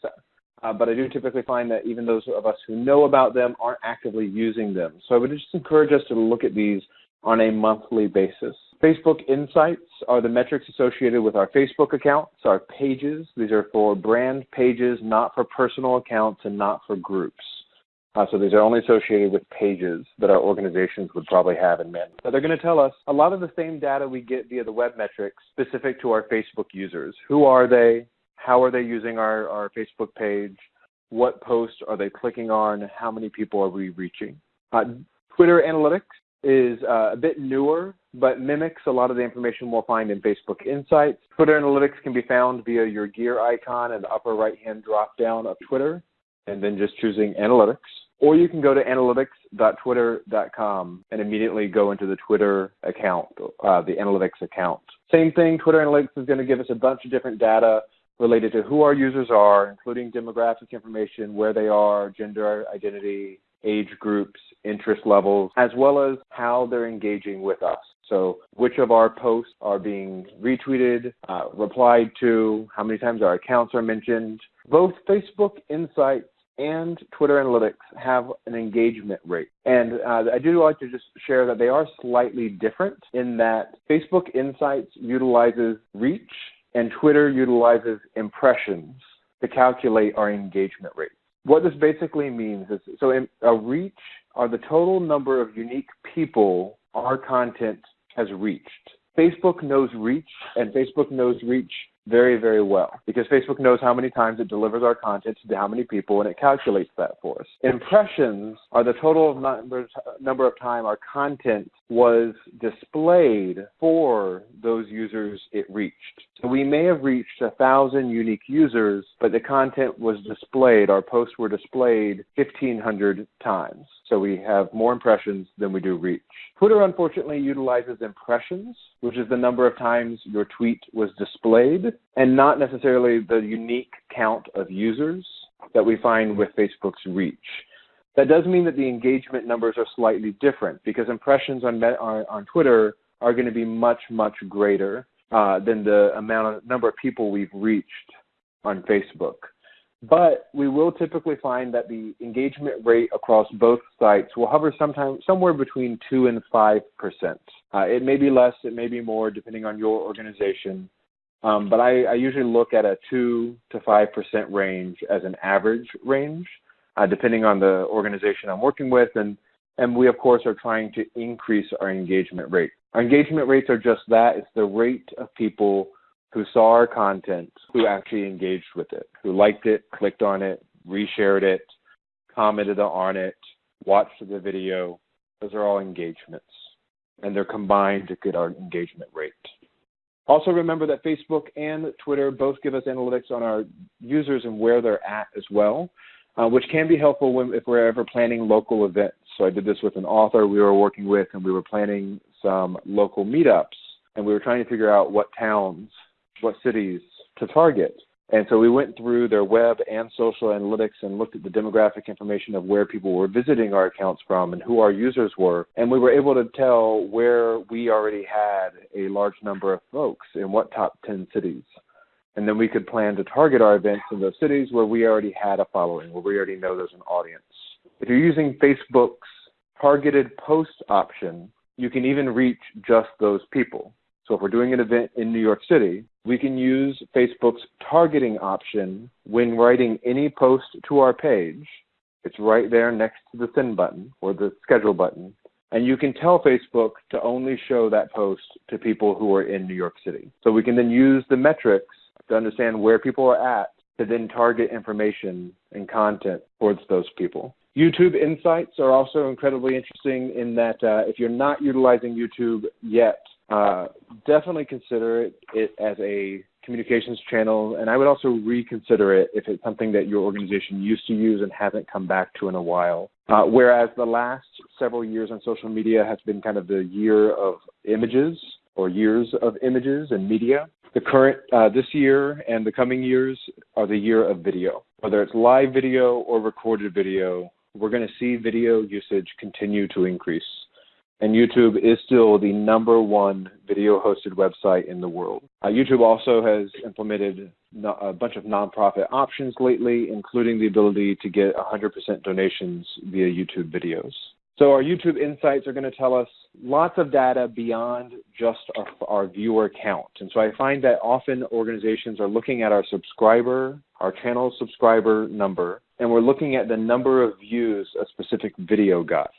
Uh, but I do typically find that even those of us who know about them aren't actively using them. So I would just encourage us to look at these on a monthly basis. Facebook Insights are the metrics associated with our Facebook accounts, our pages. These are for brand pages, not for personal accounts and not for groups. Uh, so these are only associated with pages that our organizations would probably have in men. But they're going to tell us a lot of the same data we get via the web metrics specific to our Facebook users. Who are they? How are they using our, our Facebook page? What posts are they clicking on? How many people are we reaching? Uh, Twitter Analytics is uh, a bit newer, but mimics a lot of the information we'll find in Facebook Insights. Twitter Analytics can be found via your gear icon in the upper right-hand drop-down of Twitter, and then just choosing Analytics. Or you can go to analytics.twitter.com and immediately go into the Twitter account, uh, the Analytics account. Same thing, Twitter Analytics is going to give us a bunch of different data related to who our users are, including demographic information, where they are, gender identity, age groups, interest levels, as well as how they're engaging with us. So, which of our posts are being retweeted, uh, replied to, how many times our accounts are mentioned. Both Facebook Insights and Twitter Analytics have an engagement rate. And uh, I do like to just share that they are slightly different in that Facebook Insights utilizes reach and Twitter utilizes impressions to calculate our engagement rate. What this basically means is so in, a reach are the total number of unique people our content has reached. Facebook knows reach, and Facebook knows reach very, very well because Facebook knows how many times it delivers our content to how many people and it calculates that for us. Impressions are the total number, number of time our content was displayed for those users it reached. So we may have reached a thousand unique users, but the content was displayed, our posts were displayed 1500 times. So we have more impressions than we do reach. Twitter unfortunately utilizes impressions, which is the number of times your tweet was displayed, and not necessarily the unique count of users that we find with Facebook's reach. That does mean that the engagement numbers are slightly different because impressions on, on, on Twitter are going to be much, much greater uh, than the amount of number of people we've reached on Facebook. But we will typically find that the engagement rate across both sites will hover sometime somewhere between two and five percent. Uh, it may be less, it may be more, depending on your organization. Um, but I, I, usually look at a two to five percent range as an average range, uh, depending on the organization I'm working with, and and we of course are trying to increase our engagement rate. Our engagement rates are just that; it's the rate of people who saw our content, who actually engaged with it, who liked it, clicked on it, reshared it, commented on it, watched the video. Those are all engagements, and they're combined to get our engagement rate. Also remember that Facebook and Twitter both give us analytics on our users and where they're at as well, uh, which can be helpful when, if we're ever planning local events. So I did this with an author we were working with, and we were planning some local meetups, and we were trying to figure out what towns what cities to target. And so we went through their web and social analytics and looked at the demographic information of where people were visiting our accounts from and who our users were. And we were able to tell where we already had a large number of folks in what top 10 cities. And then we could plan to target our events in those cities where we already had a following, where we already know there's an audience. If you're using Facebook's targeted post option, you can even reach just those people. So if we're doing an event in New York City, we can use Facebook's targeting option when writing any post to our page. It's right there next to the send button or the schedule button. And you can tell Facebook to only show that post to people who are in New York City. So we can then use the metrics to understand where people are at to then target information and content towards those people. YouTube Insights are also incredibly interesting in that uh, if you're not utilizing YouTube yet, uh, definitely consider it, it as a communications channel, and I would also reconsider it if it's something that your organization used to use and hasn't come back to in a while. Uh, whereas the last several years on social media has been kind of the year of images or years of images and media. The current, uh, this year and the coming years are the year of video. Whether it's live video or recorded video, we're going to see video usage continue to increase and YouTube is still the number one video hosted website in the world. Uh, YouTube also has implemented no, a bunch of nonprofit options lately, including the ability to get 100% donations via YouTube videos. So our YouTube insights are going to tell us lots of data beyond just our, our, viewer count. And so I find that often organizations are looking at our subscriber, our channel subscriber number, and we're looking at the number of views a specific video got.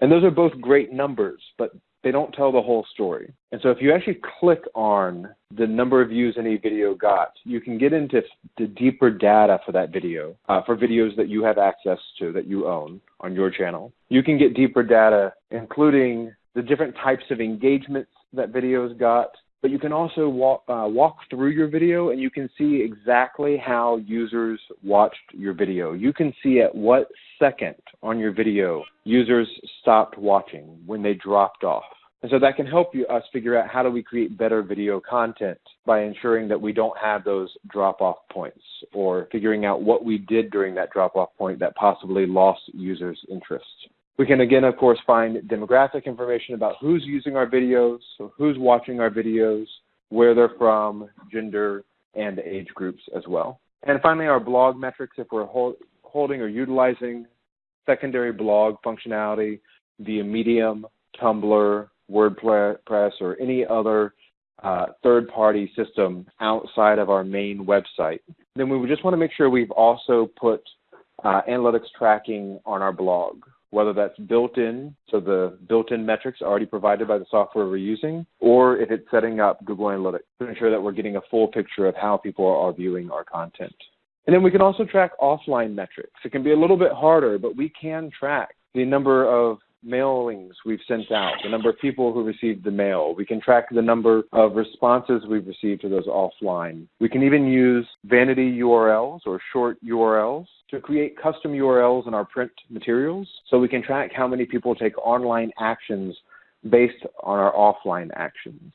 And those are both great numbers, but they don't tell the whole story. And so if you actually click on the number of views any video got, you can get into the deeper data for that video, uh, for videos that you have access to, that you own on your channel. You can get deeper data, including the different types of engagements that videos got, but you can also walk, uh, walk through your video and you can see exactly how users watched your video. You can see at what second on your video users stopped watching when they dropped off. And so that can help you, us figure out how do we create better video content by ensuring that we don't have those drop off points or figuring out what we did during that drop off point that possibly lost users' interest. We can again, of course, find demographic information about who's using our videos, so who's watching our videos, where they're from, gender, and age groups as well. And finally, our blog metrics, if we're hold, holding or utilizing secondary blog functionality via Medium, Tumblr, WordPress, or any other uh, third-party system outside of our main website. Then we would just want to make sure we've also put uh, analytics tracking on our blog whether that's built in, so the built-in metrics already provided by the software we're using, or if it's setting up Google Analytics to ensure that we're getting a full picture of how people are viewing our content. And then we can also track offline metrics. It can be a little bit harder, but we can track the number of mailings we've sent out, the number of people who received the mail. We can track the number of responses we've received to those offline. We can even use vanity URLs or short URLs to create custom URLs in our print materials so we can track how many people take online actions based on our offline actions.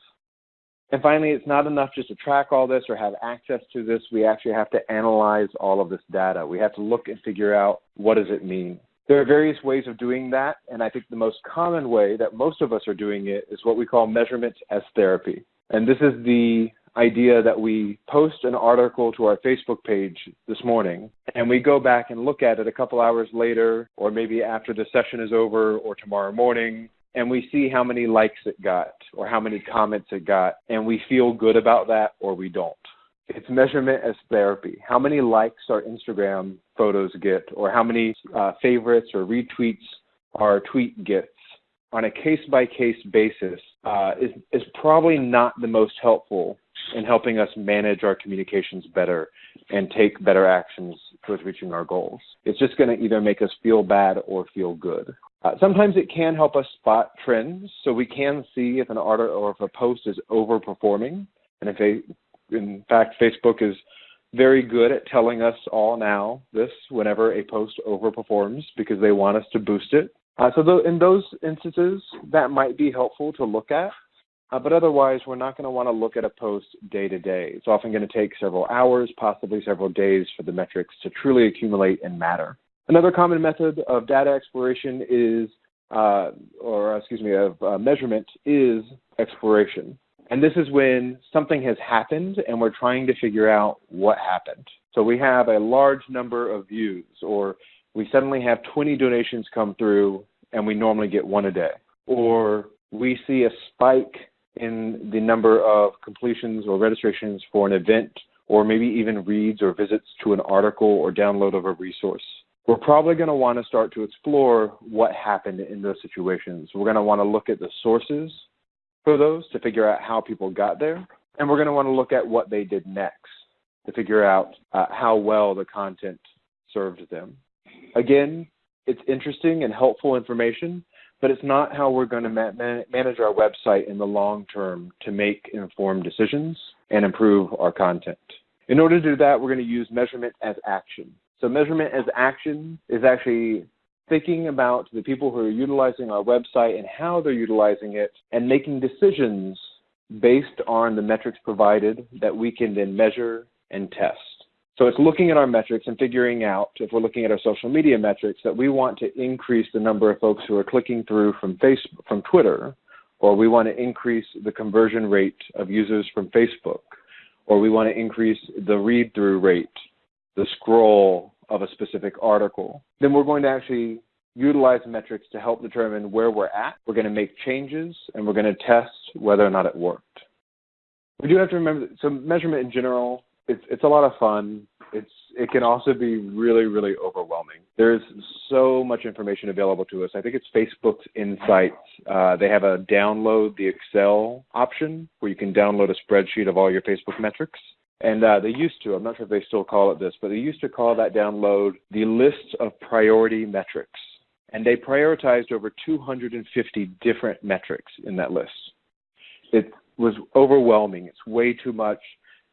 And finally, it's not enough just to track all this or have access to this. We actually have to analyze all of this data. We have to look and figure out what does it mean. There are various ways of doing that, and I think the most common way that most of us are doing it is what we call measurement as therapy. And this is the idea that we post an article to our Facebook page this morning and we go back and look at it a couple hours later or maybe after the session is over or tomorrow morning and we see how many likes it got or how many comments it got and we feel good about that or we don't. It's measurement as therapy. How many likes our Instagram photos get, or how many uh, favorites or retweets our tweet gets on a case by case basis uh, is, is probably not the most helpful in helping us manage our communications better and take better actions towards reaching our goals. It's just going to either make us feel bad or feel good. Uh, sometimes it can help us spot trends, so we can see if an article or if a post is overperforming, and if a in fact, Facebook is very good at telling us all now this whenever a post overperforms because they want us to boost it. Uh, so th- in those instances, that might be helpful to look at. Uh, but otherwise, we're not going to want to look at a post day to day. It's often going to take several hours, possibly several days for the metrics to truly accumulate and matter. Another common method of data exploration is, uh, or excuse me, of uh, measurement is exploration. And this is when something has happened and we're trying to figure out what happened. So we have a large number of views, or we suddenly have 20 donations come through and we normally get one a day. Or we see a spike in the number of completions or registrations for an event, or maybe even reads or visits to an article or download of a resource. we're probably going to want to start to explore what happened in those situations. We're going to want to look at the sources for those to figure out how people got there. And we're going to want to look at what they did next to figure out uh, how well the content served them. Again, it's interesting and helpful information, but it's not how we're going to ma manage our website in the long term to make informed decisions and improve our content. In order to do that, we're going to use measurement as action. So measurement as action is actually thinking about the people who are utilizing our website and how they're utilizing it and making decisions based on the metrics provided that we can then measure and test. So it's looking at our metrics and figuring out, if we're looking at our social media metrics, that we want to increase the number of folks who are clicking through from Facebook, from Twitter, or we want to increase the conversion rate of users from Facebook, or we want to increase the read-through rate, the scroll of a specific article, then we're going to actually utilize metrics to help determine where we're at. We're going to make changes, and we're going to test whether or not it worked. We do have to remember, that, so measurement in general it's it's a lot of fun. It's it can also be really really overwhelming. There's so much information available to us. I think it's Facebook's Insights. Uh, they have a download the Excel option where you can download a spreadsheet of all your Facebook metrics. And uh, they used to, I'm not sure if they still call it this, but they used to call that download the list of priority metrics. And they prioritized over 250 different metrics in that list. It was overwhelming. It's way too much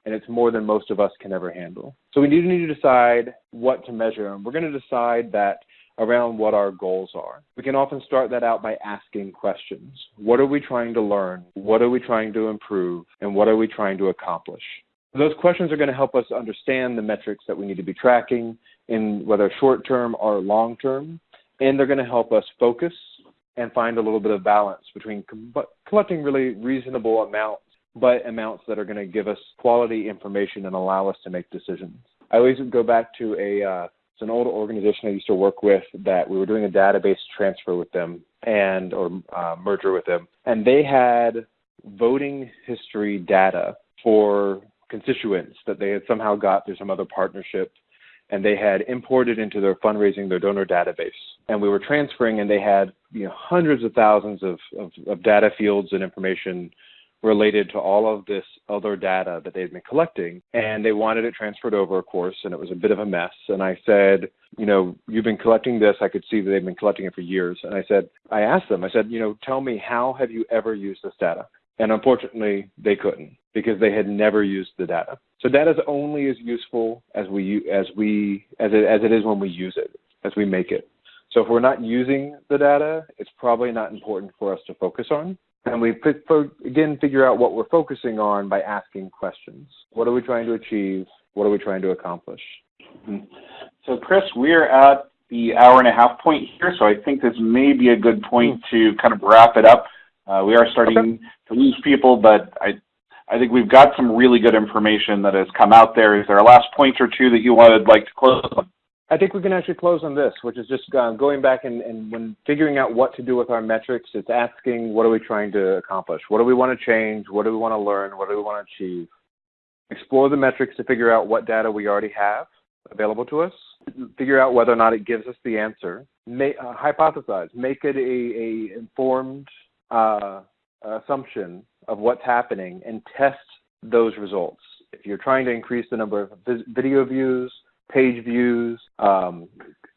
and it's more than most of us can ever handle. So we need to decide what to measure, and we're going to decide that around what our goals are. We can often start that out by asking questions. What are we trying to learn? What are we trying to improve? And what are we trying to accomplish? Those questions are going to help us understand the metrics that we need to be tracking in whether short term or long term, and they're going to help us focus and find a little bit of balance between collecting really reasonable amounts but amounts that are going to give us quality information and allow us to make decisions. I always go back to a uh, it's an old organization I used to work with that we were doing a database transfer with them and or uh, merger with them, and they had voting history data for constituents that they had somehow got through some other partnership and they had imported into their fundraising their donor database and we were transferring and they had you know hundreds of thousands of, of, of data fields and information related to all of this other data that they'd been collecting. And they wanted it transferred over, of course, and it was a bit of a mess. And I said, you know, you've been collecting this. I could see that they've been collecting it for years. And I said, I asked them, I said, you know, tell me, how have you ever used this data? And unfortunately, they couldn't because they had never used the data. So data is only as useful as we as we as it as it is when we use it, as we make it. So if we're not using the data, it's probably not important for us to focus on. And we, again, figure out what we're focusing on by asking questions. What are we trying to achieve? What are we trying to accomplish? Mm-hmm. So, Chris, we're at the hour and a half point here, so I think this may be a good point to kind of wrap it up. Uh, we are starting okay. to lose people, but I, I think we've got some really good information that has come out there. Is there a last point or two that you would like to close on? I think we can actually close on this, which is just uh, going back and, and when figuring out what to do with our metrics, it's asking what are we trying to accomplish? What do we want to change? What do we want to learn? What do we want to achieve? Explore the metrics to figure out what data we already have available to us, figure out whether or not it gives us the answer, May, uh, hypothesize, make it a, a informed uh, assumption of what's happening, and test those results. If you're trying to increase the number of video views, page views, um,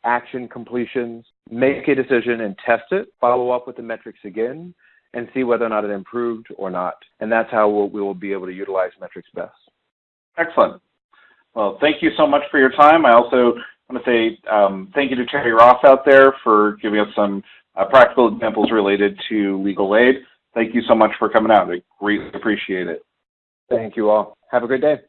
action completions, make a decision and test it, follow up with the metrics again, and see whether or not it improved or not. And that's how we'll, we will be able to utilize metrics best. Excellent. Well, thank you so much for your time. I also want to say um, thank you to Terry Ross out there for giving us some uh, practical examples related to legal aid. Thank you so much for coming out. I greatly appreciate it. Thank you all. Have a great day.